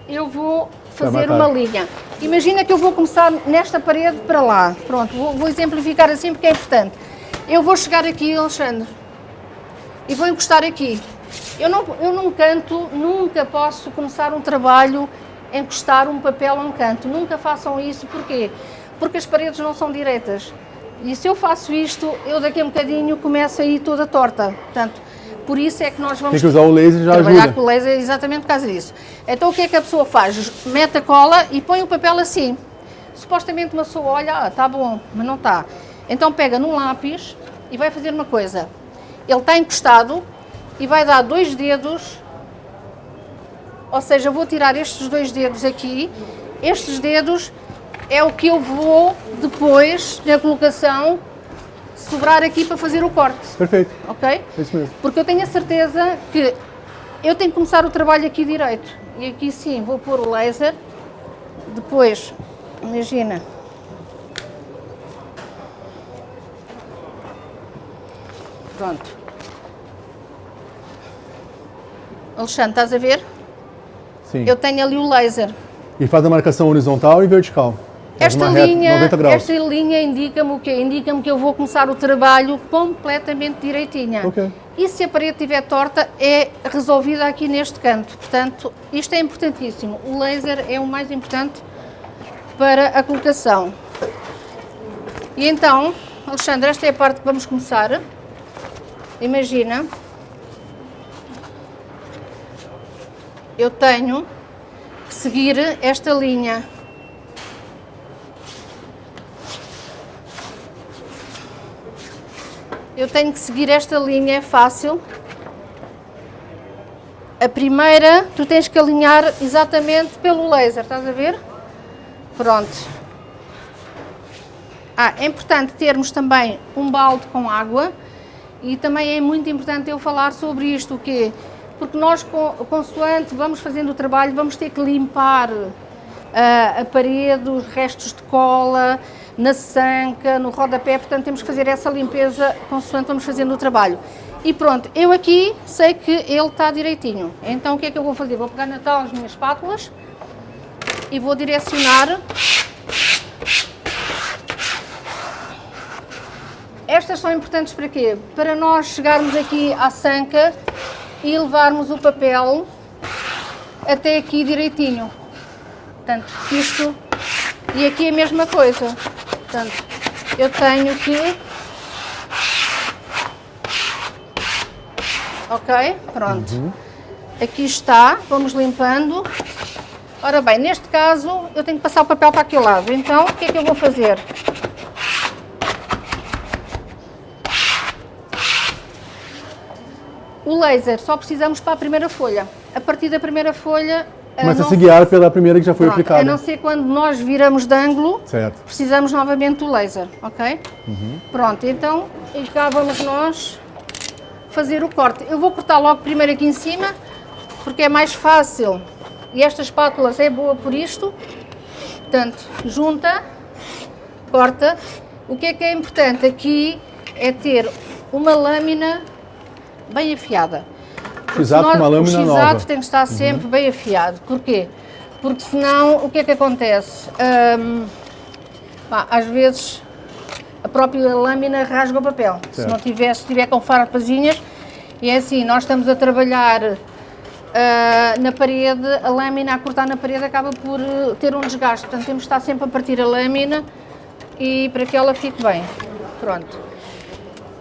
eu vou fazer uma linha. Imagina que eu vou começar nesta parede para lá. Pronto, vou, vou exemplificar assim porque é importante. Eu vou chegar aqui, Alexandre, e vou encostar aqui. Eu, não, eu num canto nunca posso começar um trabalho, encostar um papel a um canto. Nunca façam isso, porquê? Porque as paredes não são direitas. E se eu faço isto, eu daqui a um bocadinho começo a ir toda torta. Portanto, por isso é que nós vamos Tem que usar o laser já trabalhar ajuda. com o laser exatamente por causa disso. Então o que é que a pessoa faz? Mete a cola e põe o papel assim. Supostamente uma pessoa olha, ah, está bom, mas não está. Então pega num lápis e vai fazer uma coisa. Ele está encostado e vai dar dois dedos, ou seja, vou tirar estes dois dedos aqui. Estes dedos é o que eu vou depois, na colocação, sobrar aqui para fazer o corte, Perfeito, ok? é isso mesmo. Porque eu tenho a certeza que eu tenho que começar o trabalho aqui direito. E aqui sim, vou pôr o laser. Depois, imagina. Pronto. Alexandre, estás a ver? Sim. Eu tenho ali o laser. E faz a marcação horizontal e vertical. Esta linha, 90 graus. esta linha indica-me o quê? Indica-me que eu vou começar o trabalho completamente direitinha. Ok. E se a parede estiver torta, é resolvida aqui neste canto. Portanto, isto é importantíssimo. O laser é o mais importante para a colocação. E então, Alexandre, esta é a parte que vamos começar. Imagina. Eu tenho que seguir esta linha. Eu tenho que seguir esta linha, é fácil. A primeira, tu tens que alinhar exatamente pelo laser, estás a ver? Pronto. Ah, é importante termos também um balde com água e também é muito importante eu falar sobre isto, o quê? Porque nós, consoante vamos fazendo o trabalho, vamos ter que limpar ah, a parede, os restos de cola, na sanca, no rodapé, portanto temos que fazer essa limpeza consoante vamos fazendo o trabalho. E pronto, eu aqui sei que ele está direitinho. Então o que é que eu vou fazer? Vou pegar na tal as minhas espátulas e vou direcionar. Estas são importantes para quê? Para nós chegarmos aqui à sanca e levarmos o papel até aqui direitinho. Portanto, isto e aqui a mesma coisa. Portanto, eu tenho que. Ok? Pronto. Aqui está, vamos limpando. Ora bem, neste caso eu tenho que passar o papel para aquele lado. Então, o que é que eu vou fazer? O laser só precisamos para a primeira folha. A partir da primeira folha. Começa a se guiar pela primeira que já foi Pronto, aplicada. A não ser quando nós viramos de ângulo, Certo. precisamos novamente do laser, ok? Pronto, então, e cá vamos nós fazer o corte. Eu vou cortar logo primeiro aqui em cima, porque é mais fácil. E esta espátula é boa por isto. Portanto, junta, corta. O que é que é importante aqui é ter uma lâmina bem afiada. Senão com uma lâmina o nova. x-ato tem que estar sempre bem afiado. Porquê? Porque senão, o que é que acontece? Hum, pá, às vezes a própria lâmina rasga o papel. Se Certo. não tiver, se tiver com farpazinhas, e é assim, nós estamos a trabalhar ah, na parede, a lâmina a cortar na parede acaba por eh, ter um desgaste. Portanto, temos de estar sempre a partir a lâmina e para que ela fique bem. Pronto.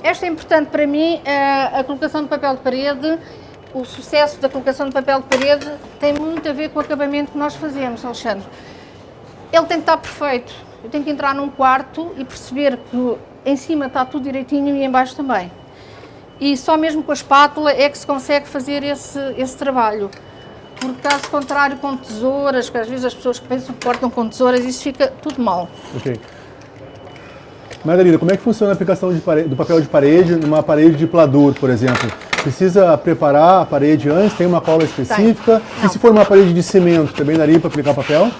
Esta é importante para mim, a, a colocação de papel de parede. O sucesso da colocação de papel de parede tem muito a ver com o acabamento que nós fazemos, Alexandre. Ele tem que estar perfeito. Eu tenho que entrar num quarto e perceber que em cima está tudo direitinho e em baixo também. E só mesmo com a espátula é que se consegue fazer esse, esse trabalho. Porque caso contrário com tesouras, que às vezes as pessoas que pensam que cortam com tesouras, isso fica tudo mal. Ok. Margarida, como é que funciona a aplicação de pare- do papel de parede numa parede de pladur, por exemplo? Precisa preparar a parede antes? Tem uma cola específica? E Não. se for uma parede de cimento, também daria para aplicar papel?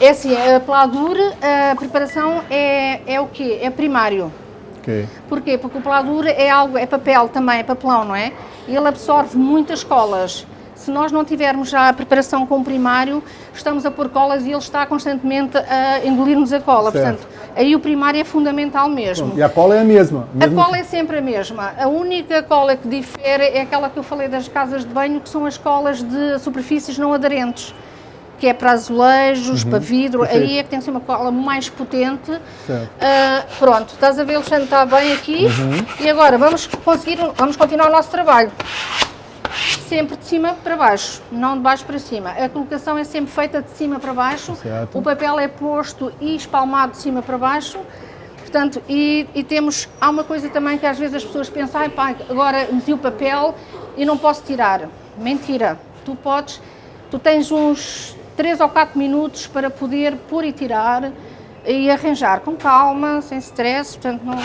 É assim, a pladur, a preparação é, é o quê? É primário. Ok. Porquê? Porque o pladur é algo, é papel também, é papelão, não é? E ele absorve muitas colas. Se nós não tivermos já a preparação com o primário, estamos a pôr colas e ele está constantemente a engolir-nos a cola. Certo. Portanto, aí o primário é fundamental mesmo. E a cola é a mesma? A cola é sempre a mesma. A única cola que difere é aquela que eu falei das casas de banho, que são as colas de superfícies não aderentes, que é para azulejos, para vidro. Perfeito. Aí é que tem que ser uma cola mais potente. Certo. Ah, pronto, estás a ver, Alexandre, está bem aqui. E agora vamos conseguir, vamos continuar o nosso trabalho. Sempre de cima para baixo, não de baixo para cima. A colocação é sempre feita de cima para baixo. Certo. O papel é posto e espalmado de cima para baixo. Portanto, e, e temos, há uma coisa também que às vezes as pessoas pensam, ai pá, agora meti o papel e não posso tirar. Mentira, tu podes, tu tens uns 3 ou 4 minutos para poder pôr e tirar e arranjar com calma, sem stress, portanto não...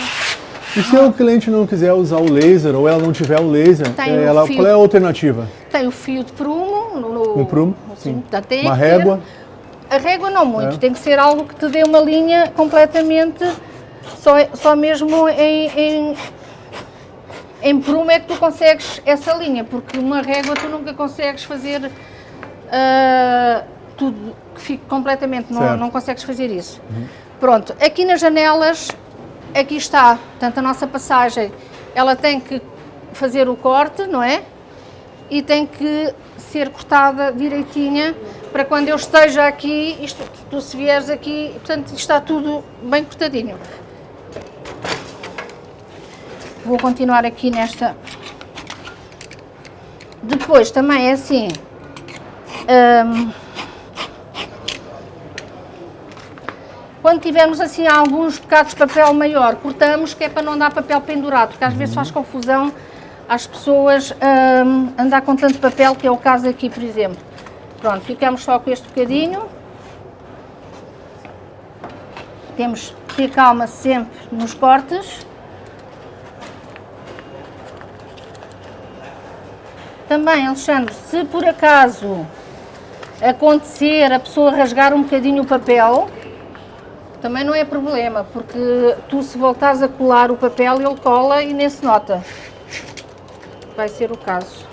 E se o cliente não quiser usar o laser ou ela não tiver o laser, Tem eh, o ela, fio. qual é a alternativa? Tem o fio de prumo, no, Um prumo, sim. portanto, tem Uma régua? A régua não muito, É. tem que ser algo que te dê uma linha completamente, só, só mesmo em, em, em prumo é que tu consegues essa linha, porque uma régua tu nunca consegues fazer ah, tudo que fique completamente, não. Uhum. não consegues fazer isso. Pronto, aqui nas janelas, aqui está, portanto a nossa passagem, ela tem que fazer o corte, não é? e tem que ser cortada direitinha para quando eu esteja aqui, isto, tu se vieres aqui, portanto está tudo bem cortadinho. Vou continuar aqui nesta. Depois também é assim. hum, quando tivermos assim alguns bocados de papel maior, cortamos, que é para não dar papel pendurado, porque às vezes faz confusão às pessoas hum, andar com tanto papel, que é o caso aqui, por exemplo. Pronto, ficamos só com este bocadinho. Temos que ter calma sempre nos cortes. Também, Alexandre, se por acaso acontecer a pessoa rasgar um bocadinho o papel, também não é problema, porque tu se voltares a colar o papel, ele cola e nem se nota. Vai ser o caso.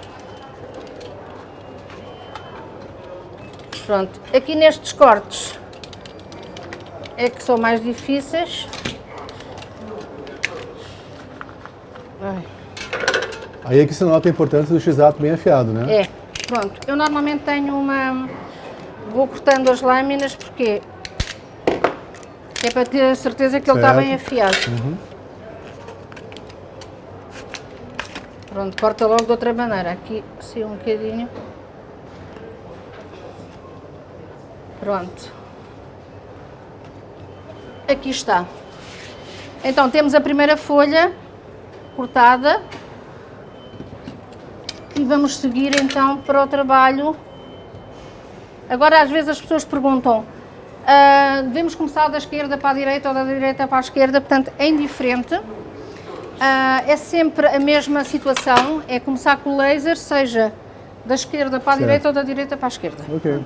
Pronto, aqui nestes cortes é que são mais difíceis. Ai. Aí é que se nota a importância do x-ato bem afiado, né? É, pronto. Eu normalmente tenho uma. Vou cortando as lâminas porque é para ter a certeza que ele está Certo. bem afiado. Pronto, corta logo de outra maneira. Aqui assim um bocadinho. Pronto. Aqui está. Então temos a primeira folha cortada e vamos seguir então para o trabalho. Agora às vezes as pessoas perguntam, ah, devemos começar da esquerda para a direita ou da direita para a esquerda, portanto é indiferente. Ah, é sempre a mesma situação, é começar com o laser, seja da esquerda para a Certo. direita ou da direita para a esquerda. Ok.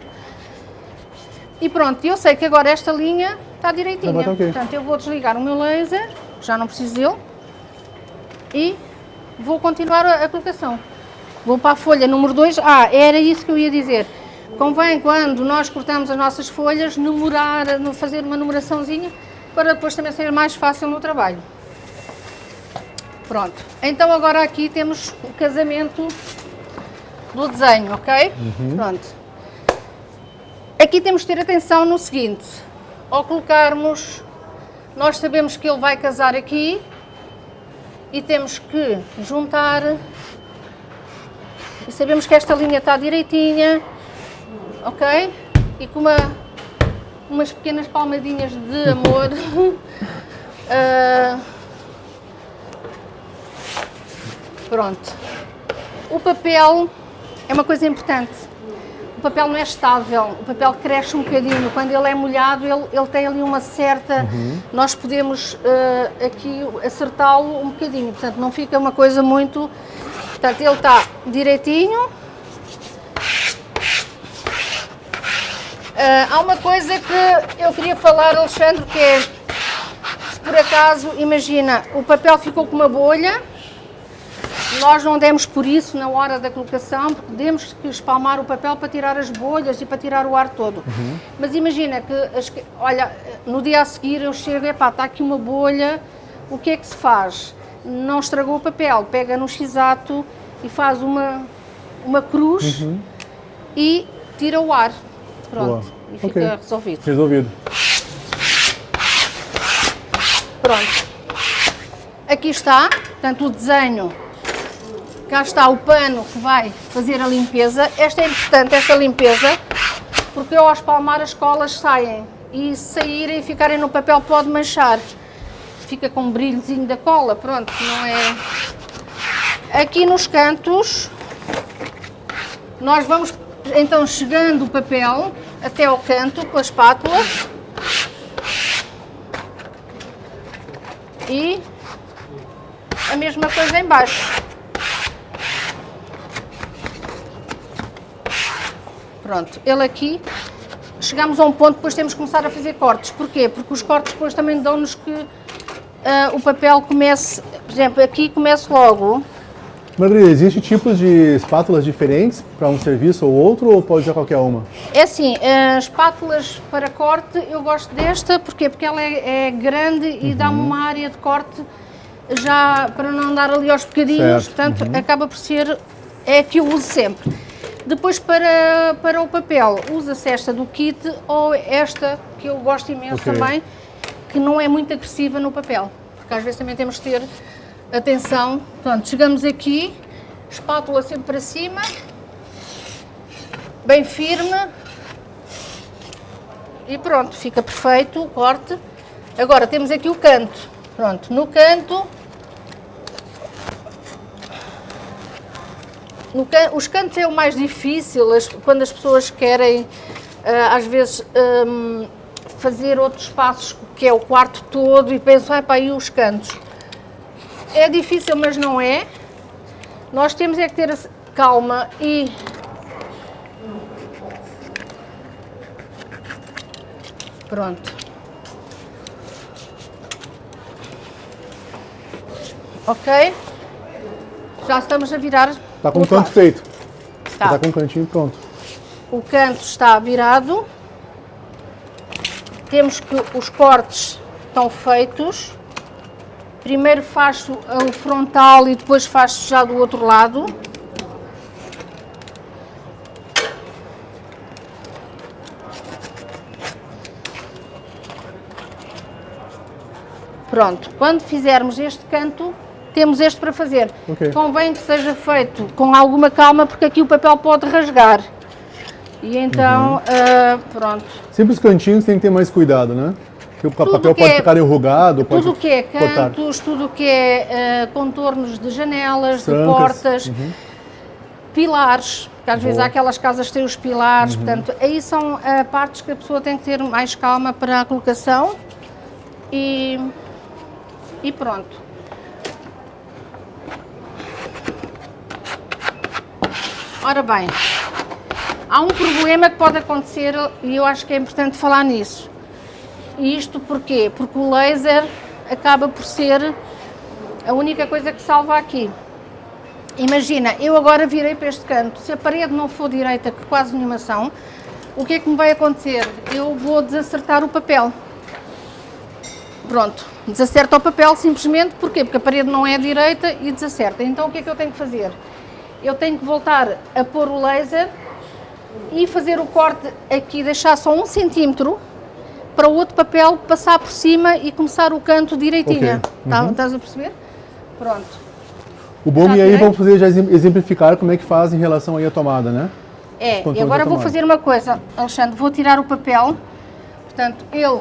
E pronto, eu sei que agora esta linha está direitinha. Tá bom, tá ok. Portanto, eu vou desligar o meu laser, já não preciso dele, e vou continuar a, a colocação. Vou para a folha número 2. Ah, era isso que eu ia dizer. Convém, quando nós cortamos as nossas folhas, numerar, fazer uma numeraçãozinha, para depois também ser mais fácil no trabalho. Pronto. Então agora aqui temos o casamento do desenho, ok? Pronto. Aqui temos de ter atenção no seguinte, ao colocarmos, nós sabemos que ele vai casar aqui e temos que juntar e sabemos que esta linha está direitinha, ok? E com uma, umas pequenas palmadinhas de amor. ah, pronto. O papel é uma coisa importante. O papel não é estável, o papel cresce um bocadinho. Quando ele é molhado, ele, ele tem ali uma certa. Nós podemos eh, aqui acertá-lo um bocadinho, portanto, não fica uma coisa muito. Portanto, ele está direitinho. Há uma coisa que eu queria falar, Alexandre, que é se por acaso, imagina, o papel ficou com uma bolha, nós não demos por isso na hora da colocação, porque demos que espalmar o papel para tirar as bolhas e para tirar o ar todo. Uhum. Mas imagina que, as, olha, no dia a seguir eu chego, epá, está aqui uma bolha, o que é que se faz? Não estragou o papel, pega no x-ato e faz uma, uma cruz uhum. e tira o ar. Pronto, Boa. E fica okay. resolvido. Resolvido. Pronto. Aqui está, portanto, o desenho. Cá está o pano que vai fazer a limpeza. Esta é importante, esta limpeza, porque ao espalmar as colas saem. E se saírem e ficarem no papel pode manchar. Fica com um brilhozinho da cola, pronto, não é... Aqui nos cantos, nós vamos então chegando o papel até ao canto com a espátula. E a mesma coisa embaixo. Pronto, ele aqui, chegamos a um ponto, depois temos que começar a fazer cortes. Porquê? Porque os cortes depois também dão-nos que uh, o papel comece, por exemplo, aqui começa logo. Maria, existem tipos de espátulas diferentes para um serviço ou outro, ou pode ser qualquer uma? É assim, uh, espátulas para corte, eu gosto desta, porquê? Porque ela é, é grande e uhum. dá-me uma área de corte já para não andar ali aos bocadinhos, certo. portanto uhum. acaba por ser, é a que eu uso sempre. Depois para, para o papel, usa-se esta do kit ou esta que eu gosto imenso okay. também, que não é muito agressiva no papel, porque às vezes também temos que ter atenção. Pronto, chegamos aqui, espátula sempre para cima, bem firme e pronto, fica perfeito o corte. Agora temos aqui o canto, pronto, no canto No can, os cantos é o mais difícil, as, quando as pessoas querem, uh, às vezes, um, fazer outros passos, que é o quarto todo, e pensam, vai para aí os cantos. É difícil, mas não é. Nós temos é que ter calma e Pronto. Ok? Já estamos a virar Está com o canto feito. Está. Está com o cantinho pronto. O canto está virado. Temos que os cortes estão feitos. Primeiro faço o frontal e depois faço já do outro lado. Pronto, quando fizermos este canto, temos este para fazer. Okay. Convém que seja feito com alguma calma, porque aqui o papel pode rasgar. E então, uhum. uh, pronto. Sempre os cantinhos tem que ter mais cuidado, né? Porque o papel pode é, ficar enrugado, pode Tudo que é cantos, tudo que é uh, contornos de janelas, Trancas. de portas, uhum. pilares, porque às Boa. vezes há aquelas casas que têm os pilares, uhum. portanto, aí são uh, partes que a pessoa tem que ter mais calma para a colocação e, e pronto. Ora bem, há um problema que pode acontecer e eu acho que é importante falar nisso. Isto porquê? Porque o laser acaba por ser a única coisa que salva aqui. Imagina, eu agora virei para este canto, se a parede não for direita, que quase nenhuma são, o que é que me vai acontecer? Eu vou desacertar o papel. Pronto, desacerta o papel simplesmente, porquê? Porque a parede não é direita e desacerta. Então o que é que eu tenho que fazer? eu tenho que voltar a pôr o laser e fazer o corte aqui, deixar só um centímetro para o outro papel passar por cima e começar o canto direitinho. Okay. Tá, uhum. Estás a perceber? Pronto. O bom e aí vamos fazer já exemplificar como é que faz em relação aí à tomada, né? É, e agora vou fazer uma coisa, Alexandre, vou tirar o papel, portanto, ele...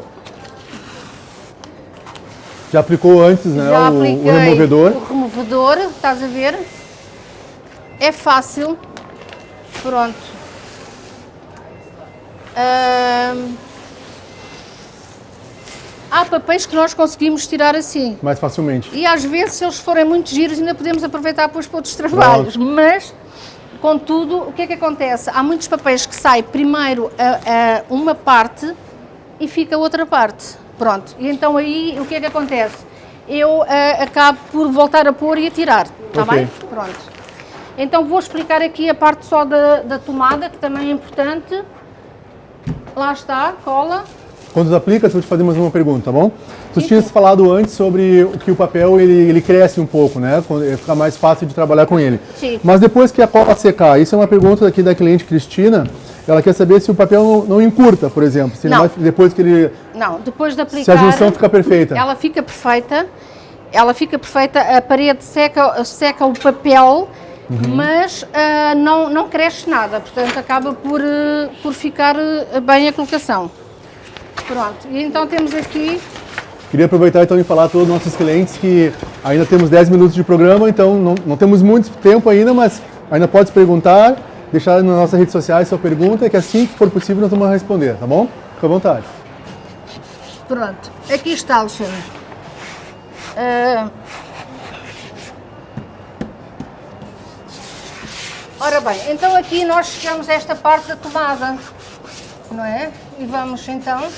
Já aplicou antes, né, já o, o removedor? o removedor, estás a ver? é fácil. Pronto. Há papéis que nós conseguimos tirar assim. Mais facilmente. E às vezes, se eles forem muito giros, ainda podemos aproveitar depois para outros trabalhos. Mas, contudo, o que é que acontece? Há muitos papéis que saem primeiro a, a uma parte e fica a outra parte. Pronto. E então aí, o que é que acontece? eu uh, acabo por voltar a pôr e a tirar, está Ok. bem? Pronto. Então vou explicar aqui a parte só da, da tomada, que também é importante. Lá está, cola. Quando tu aplica, eu vou te fazer mais uma pergunta, tá bom? Tu tinhas falado antes sobre que o papel ele, ele cresce um pouco, né? Quando- eh, Fica mais fácil de trabalhar com ele. Sim. Mas depois que a cola secar, isso é uma pergunta aqui da cliente Cristina. Ela quer saber se o papel não, não encurta, por exemplo. Se ele Não. vai- depois que ele. Não, depois de aplicar... Se a junção fica perfeita. Ela fica perfeita, ela fica perfeita, a parede seca, seca o papel, Uhum. mas ah, não, não cresce nada, portanto acaba por, eh, por ficar eh, bem a colocação. Pronto, e então temos aqui, Queria aproveitar então e falar a todos os nossos clientes que ainda temos 10 minutos de programa, então não, não temos muito tempo ainda, mas ainda pode perguntar, deixar nas nossas redes sociais sua pergunta, que assim que for possível nós vamos responder, tá bom? Fica à vontade. pronto, aqui está Alexandre. Ah, ora bem, então aqui nós chegamos a esta parte da tomada, não é? E vamos então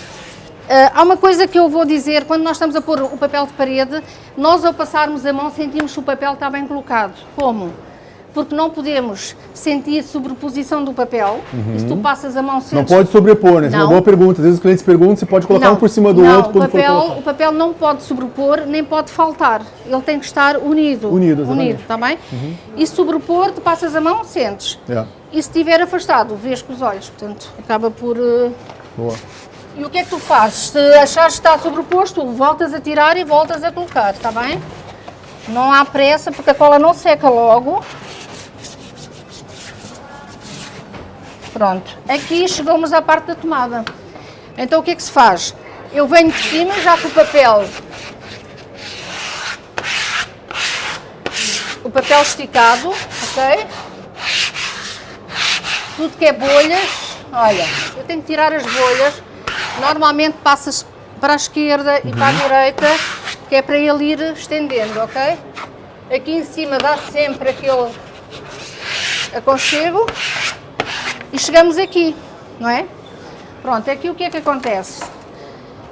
há uma coisa que eu vou dizer, quando nós estamos a pôr o papel de parede, nós ao passarmos a mão sentimos que o papel está bem colocado. Como? Porque não podemos sentir sobreposição do papel, e se tu passas a mão sentes... Uhum. Não pode sobrepor, né? Essa é uma Não. boa pergunta. Às vezes os clientes perguntam se pode colocar um por cima do não, outro quando o papel, o papel não pode sobrepor, nem pode faltar. Ele tem que estar unido. Unido, exatamente. Uhum. Unido, está bem? E se sobrepor, tu passas a mão, sentes. É, E se estiver afastado, vês com os olhos. Portanto, acaba por... eh, boa. E o que é que tu fazes? Se achares que está sobreposto, voltas a tirar e voltas a colocar, está bem? Não há pressa porque a cola não seca logo. Pronto, aqui chegamos à parte da tomada. Então o que é que se faz? Eu venho de cima já com o papel. O papel esticado, ok? Tudo que é bolhas, olha, eu tenho que tirar as bolhas. Normalmente passas para a esquerda e para a direita, que é para ele ir estendendo, ok? Aqui em cima dá sempre aquele aconchego e chegamos aqui, não é? Pronto, aqui o que é que acontece?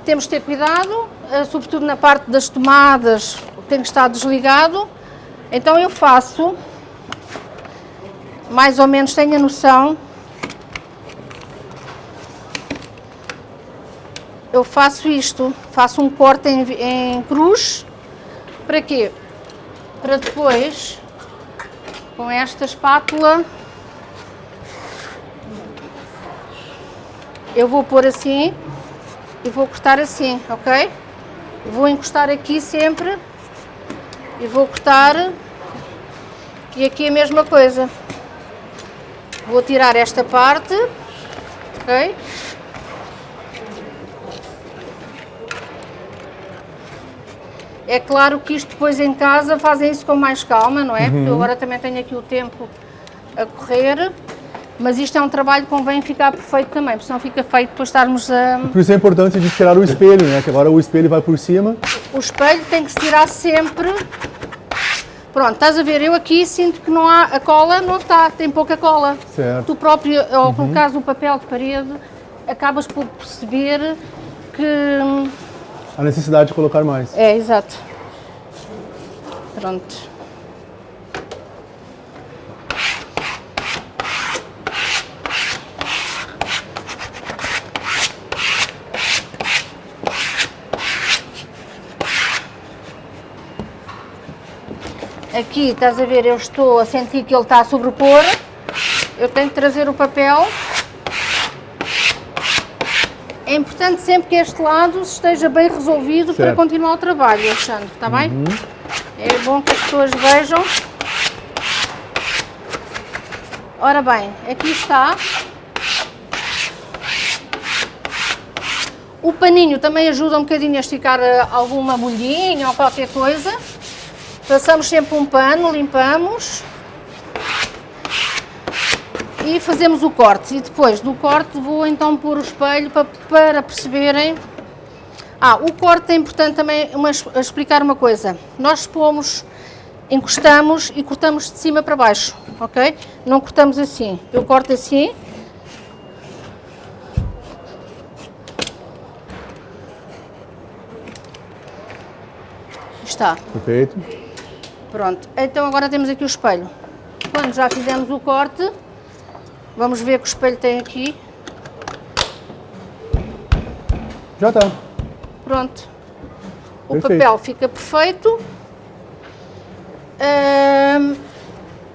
Temos de ter cuidado, eh, sobretudo na parte das tomadas, tem que estar desligado. Então eu faço, mais ou menos tenho a noção, eu faço isto, faço um corte em, em cruz, para quê? Para depois, com esta espátula, eu vou pôr assim e vou cortar assim, ok? Vou encostar aqui sempre e vou cortar e aqui a mesma coisa. Vou tirar esta parte, ok? É claro que isto depois em casa fazem isso com mais calma, não é? Porque eu agora também tenho aqui o tempo a correr, mas isto é um trabalho que convém ficar perfeito também, porque senão fica feito depois estarmos a... Por isso é importante de tirar o espelho, né? Que agora o espelho vai por cima. O espelho tem que se tirar sempre. Pronto, estás a ver, eu aqui sinto que não há, a cola não está, tem pouca cola. Certo. Tu próprio, ao colocares o papel de parede, acabas por perceber que... A necessidade de colocar mais. É, exato. Pronto. Aqui, estás a ver, eu estou a sentir que ele está a sobrepor. Eu tenho que trazer o papel. É importante sempre que este lado esteja bem resolvido para Certo. continuar o trabalho, Alexandre, está bem? É bom que as pessoas vejam. Ora bem, aqui está. O paninho também ajuda um bocadinho a esticar eh, alguma molhinha ou qualquer coisa. Passamos sempre um pano, limpamos. E fazemos o corte. E depois do corte vou então pôr o espelho para, para perceberem. Ah, o corte é importante também uma, explicar uma coisa. Nós pomos, encostamos e cortamos de cima para baixo, ok? Não cortamos assim. Eu corto assim. está. Perfeito. Pronto, então agora temos aqui o espelho. Quando já fizemos o corte, vamos ver que o espelho tem aqui. Já está. Pronto. O Perfeito. papel fica perfeito. Ahm,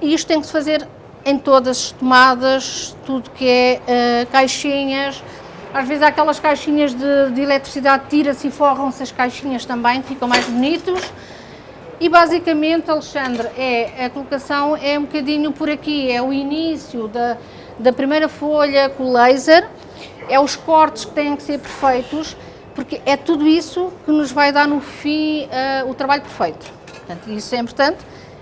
e isto tem que se fazer em todas as tomadas, tudo que é ah, caixinhas. Às vezes há aquelas caixinhas de, de eletricidade, tira-se e forram-se as caixinhas também, ficam mais bonitos. E basicamente, Alexandre, é, a colocação é um bocadinho por aqui, é o início da, da primeira folha com o laser, é os cortes que têm que ser perfeitos, porque é tudo isso que nos vai dar no fim ah, o trabalho perfeito. Portanto, isso é importante,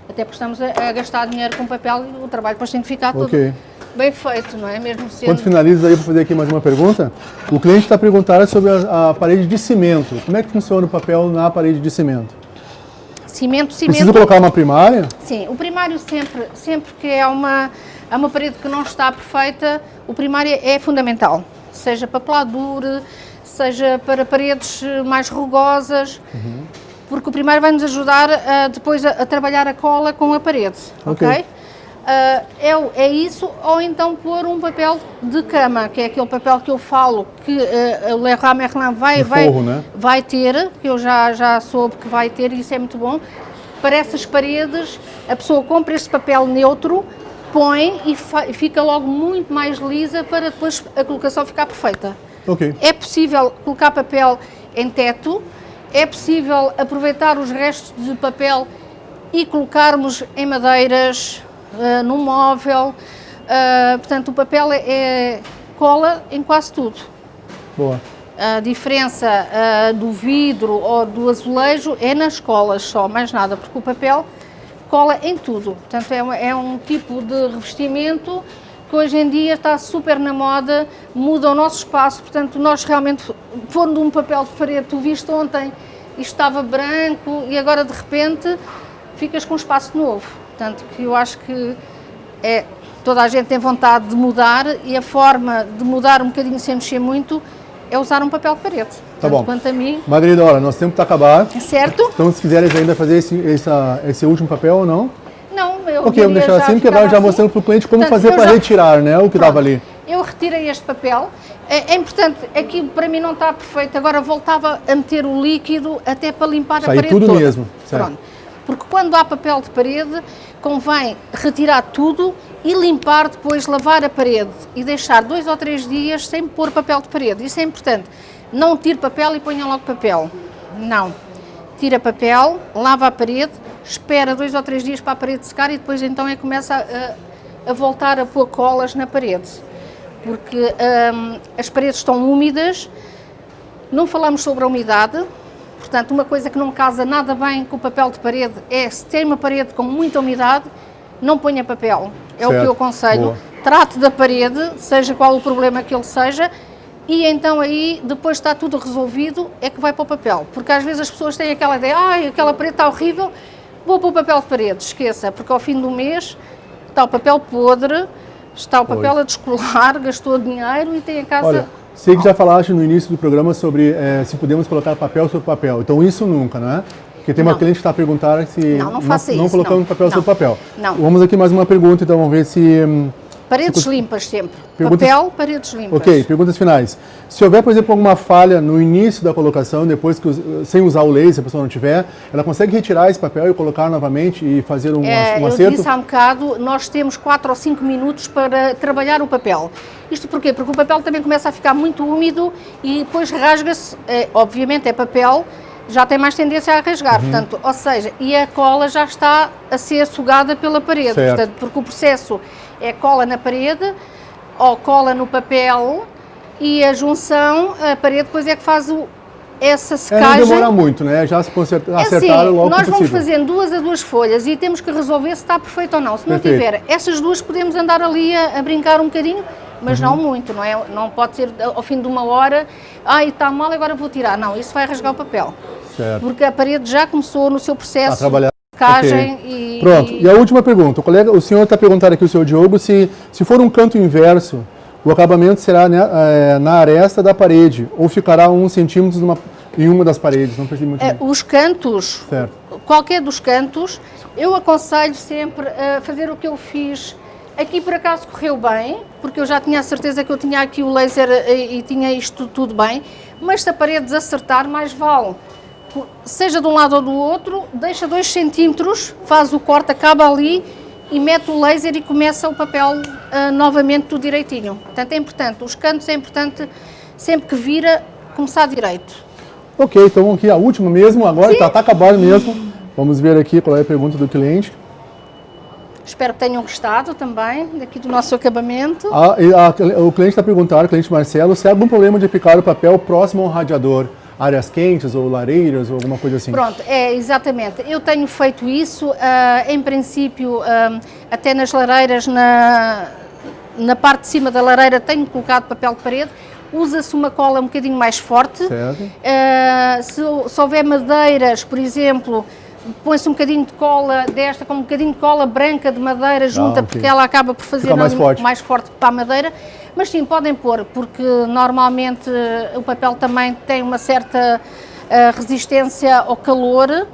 até porque estamos a, a gastar dinheiro com papel e o trabalho depois tem que ficar tudo Ok. bem feito, não é? Mesmo sendo... Quando finaliza aí, vou fazer aqui mais uma pergunta. O cliente está perguntando sobre a, a parede de cimento. Como é que funciona o papel na parede de cimento? Cimento, Precisa cimento... colocar uma primária? Sim, o primário sempre, sempre que é uma, é uma parede que não está perfeita, o primário é fundamental. Seja para peladura, seja para paredes mais rugosas, porque o primário vai nos ajudar a, depois a, a trabalhar a cola com a parede, ok? Ok. Ah, é, é isso, ou então pôr um papel de cama, que é aquele papel que eu falo que eh, o Leroy Merlin vai, vai, forro, né? vai ter, que eu já, já soube que vai ter, e isso é muito bom. Para essas paredes, a pessoa compra este papel neutro, põe e e fica logo muito mais lisa para depois a colocação ficar perfeita. Ok. É possível colocar papel em teto, é possível aproveitar os restos de papel e colocarmos em madeiras, ah, num móvel. Ah, portanto, o papel é, é- cola em quase tudo. Boa. A diferença ah, do vidro ou do azulejo é nas colas só, mais nada, porque o papel cola em tudo. Portanto, é, um- é um tipo de revestimento que hoje em dia está super na moda, muda o nosso espaço. Portanto, nós realmente, pondo um papel de parede, tu viste ontem, isto estava branco e agora de repente ficas com um espaço novo. Portanto, que eu acho que é, toda a gente tem vontade de mudar e a forma de mudar um bocadinho sem mexer muito é usar um papel de parede. Tá Tanto bom. quanto a mim, Margarida, olha, nosso tempo está acabado. certo? Então, se quiseres ainda fazer esse, essa- esse último papel ou não? Não, eu Ok, vamos deixar assim, porque agora já assim. mostrando para o cliente como Portanto, fazer para já- retirar, né? O que dava ali. Eu retirei este papel. É, é importante, aquilo para mim não está perfeito. Agora voltava a meter o líquido até para limpar Sair a parede tudo toda. mesmo, certo. Pronto. Porque quando há papel de parede, convém retirar tudo e limpar depois, lavar a parede e deixar dois ou três dias sem pôr papel de parede. Isso é importante. Não tire papel e ponha logo papel. Não. Tira papel, lava a parede, espera dois ou três dias para a parede secar e depois então é que começa a, a voltar a pôr colas na parede. Porque hum, as paredes estão úmidas, não falamos sobre a umidade, portanto, uma coisa que não casa nada bem com o papel de parede é se tem uma parede com muita umidade, não ponha papel. É o Certo, que eu aconselho. boa. Trate da parede, seja qual o problema que ele seja, e então aí, depois está tudo resolvido, é que vai para o papel. Porque às vezes as pessoas têm aquela ideia, ai, aquela parede está horrível, vou para o papel de parede. Esqueça, porque ao fim do mês está o papel podre, está o papel a descolar, gastou dinheiro e tem a casa... Olha, sei que já falaste no início do programa sobre eh, se podemos colocar papel sobre papel. Então isso nunca, né? Porque tem uma Não. cliente que está perguntando se Não, não não não. papel Não. sobre papel. Não. Vamos aqui mais uma pergunta, então vamos ver se... Paredes limpas sempre. Perguntas- Papel, paredes limpas. Ok, perguntas finais. Se houver, por exemplo, alguma falha no início da colocação, depois que, sem usar o laser, se a pessoa não tiver, ela consegue retirar esse papel e colocar novamente e fazer um, É, um eu acerto? disse há um bocado, nós temos 4 ou 5 minutos para trabalhar o papel. Isto porquê? Porque o papel também começa a ficar muito úmido e depois rasga-se, é, obviamente é papel, já tem mais tendência a rasgar, Uhum. portanto, ou seja, e a cola já está a ser sugada pela parede, Certo. portanto, porque o processo é cola na parede ou cola no papel e a junção, a parede depois é que faz o, essa É, não secagem. demora muito, né? Já se conserta, É assim, logo nós vamos fazendo duas a duas folhas e temos que resolver se está perfeito ou não. Se não Perfeito. tiver, essas duas podemos andar ali a, a brincar um bocadinho, mas Uhum. não muito, não é? Não pode ser ao fim de uma hora, ai, está mal, agora vou tirar. Não, isso vai rasgar o papel. Certo. Porque a parede já começou no seu A processo trabalhar. De secagem Ok. e... Pronto, e a última pergunta. O, colega, o senhor está perguntando aqui, o senhor Diogo, se, se for um canto inverso, o acabamento será né, eh, na aresta da parede ou ficará um centímetro numa- em uma das paredes. Não percebi muito Eh, bem. os cantos, Certo. qualquer dos cantos, eu aconselho sempre a fazer o que eu fiz. Aqui por acaso correu bem, porque eu já tinha a certeza que eu tinha aqui o laser e, e tinha isto tudo bem, mas se a parede desacertar, mais vale. Seja de um lado ou do outro, deixa 2 centímetros, faz o corte, acaba ali e mete o laser e começa o papel uh, novamente tudo direitinho. Portanto, é importante, os cantos é importante, sempre que vira, começar direito. Ok, então aqui a última mesmo, agora está tá acabado mesmo. Vamos ver aqui qual é a pergunta do cliente. Espero que tenham gostado também daqui do nosso acabamento. A, a, o cliente está perguntando, o cliente Marcelo, se há algum problema de aplicar o papel próximo ao radiador, áreas quentes ou lareiras ou alguma coisa assim? Pronto, é exatamente. Eu tenho feito isso, uh, em princípio, uh, até nas lareiras, na, na parte de cima da lareira tenho colocado papel de parede, usa-se uma cola um bocadinho mais forte. Uh, se, se houver madeiras, por exemplo, põe-se um bocadinho de cola desta com um bocadinho de cola branca de madeira junta, ah, okay. porque ela acaba por fazer mais forte. mais forte para a madeira. Mas sim, podem pôr, porque normalmente o papel também tem uma certa uh, resistência ao calor.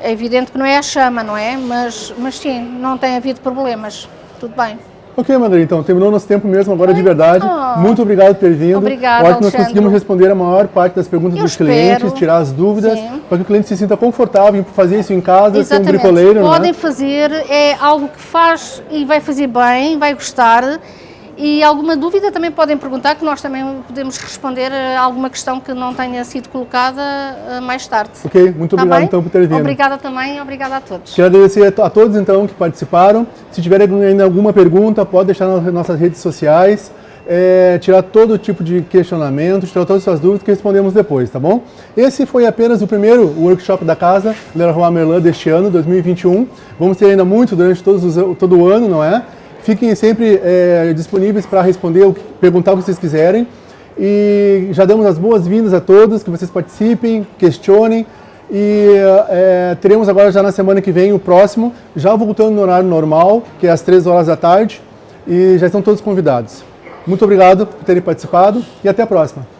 É evidente que não é a chama, não é? Mas, mas sim, não tem havido problemas. Tudo bem. Ok, Mandri, então, terminou nosso tempo mesmo agora de verdade. Oh, Muito obrigado por ter vindo. Obrigada, Acho que nós conseguimos responder a maior parte das perguntas Eu dos espero. clientes, tirar as dúvidas, para que o cliente se sinta confortável em fazer isso em casa, Exatamente. ser um bricoleiro. É? Podem fazer, é algo que faz e vai fazer bem, vai gostar. E alguma dúvida também podem perguntar, que nós também podemos responder a alguma questão que não tenha sido colocada eh, mais tarde. Ok, muito obrigado então por ter vindo. Obrigada também, obrigada a todos. Quero agradecer a todos então que participaram. Se tiverem ainda alguma pergunta, pode deixar nas nossas redes sociais. É, tirar todo tipo de questionamento, tirar todas as suas dúvidas que respondemos depois, tá bom? Esse foi apenas o primeiro workshop da casa Leroy Merlin deste ano, 2021. Vamos ter ainda muito durante todos os, todo o ano, não é? Fiquem sempre é, disponíveis para responder, perguntar o que vocês quiserem. E já damos as boas-vindas a todos, que vocês participem, questionem. E é, teremos agora já na semana que vem o próximo, já voltando no horário normal, que é às 3 horas da tarde. E já estão todos convidados. Muito obrigado por terem participado e até a próxima.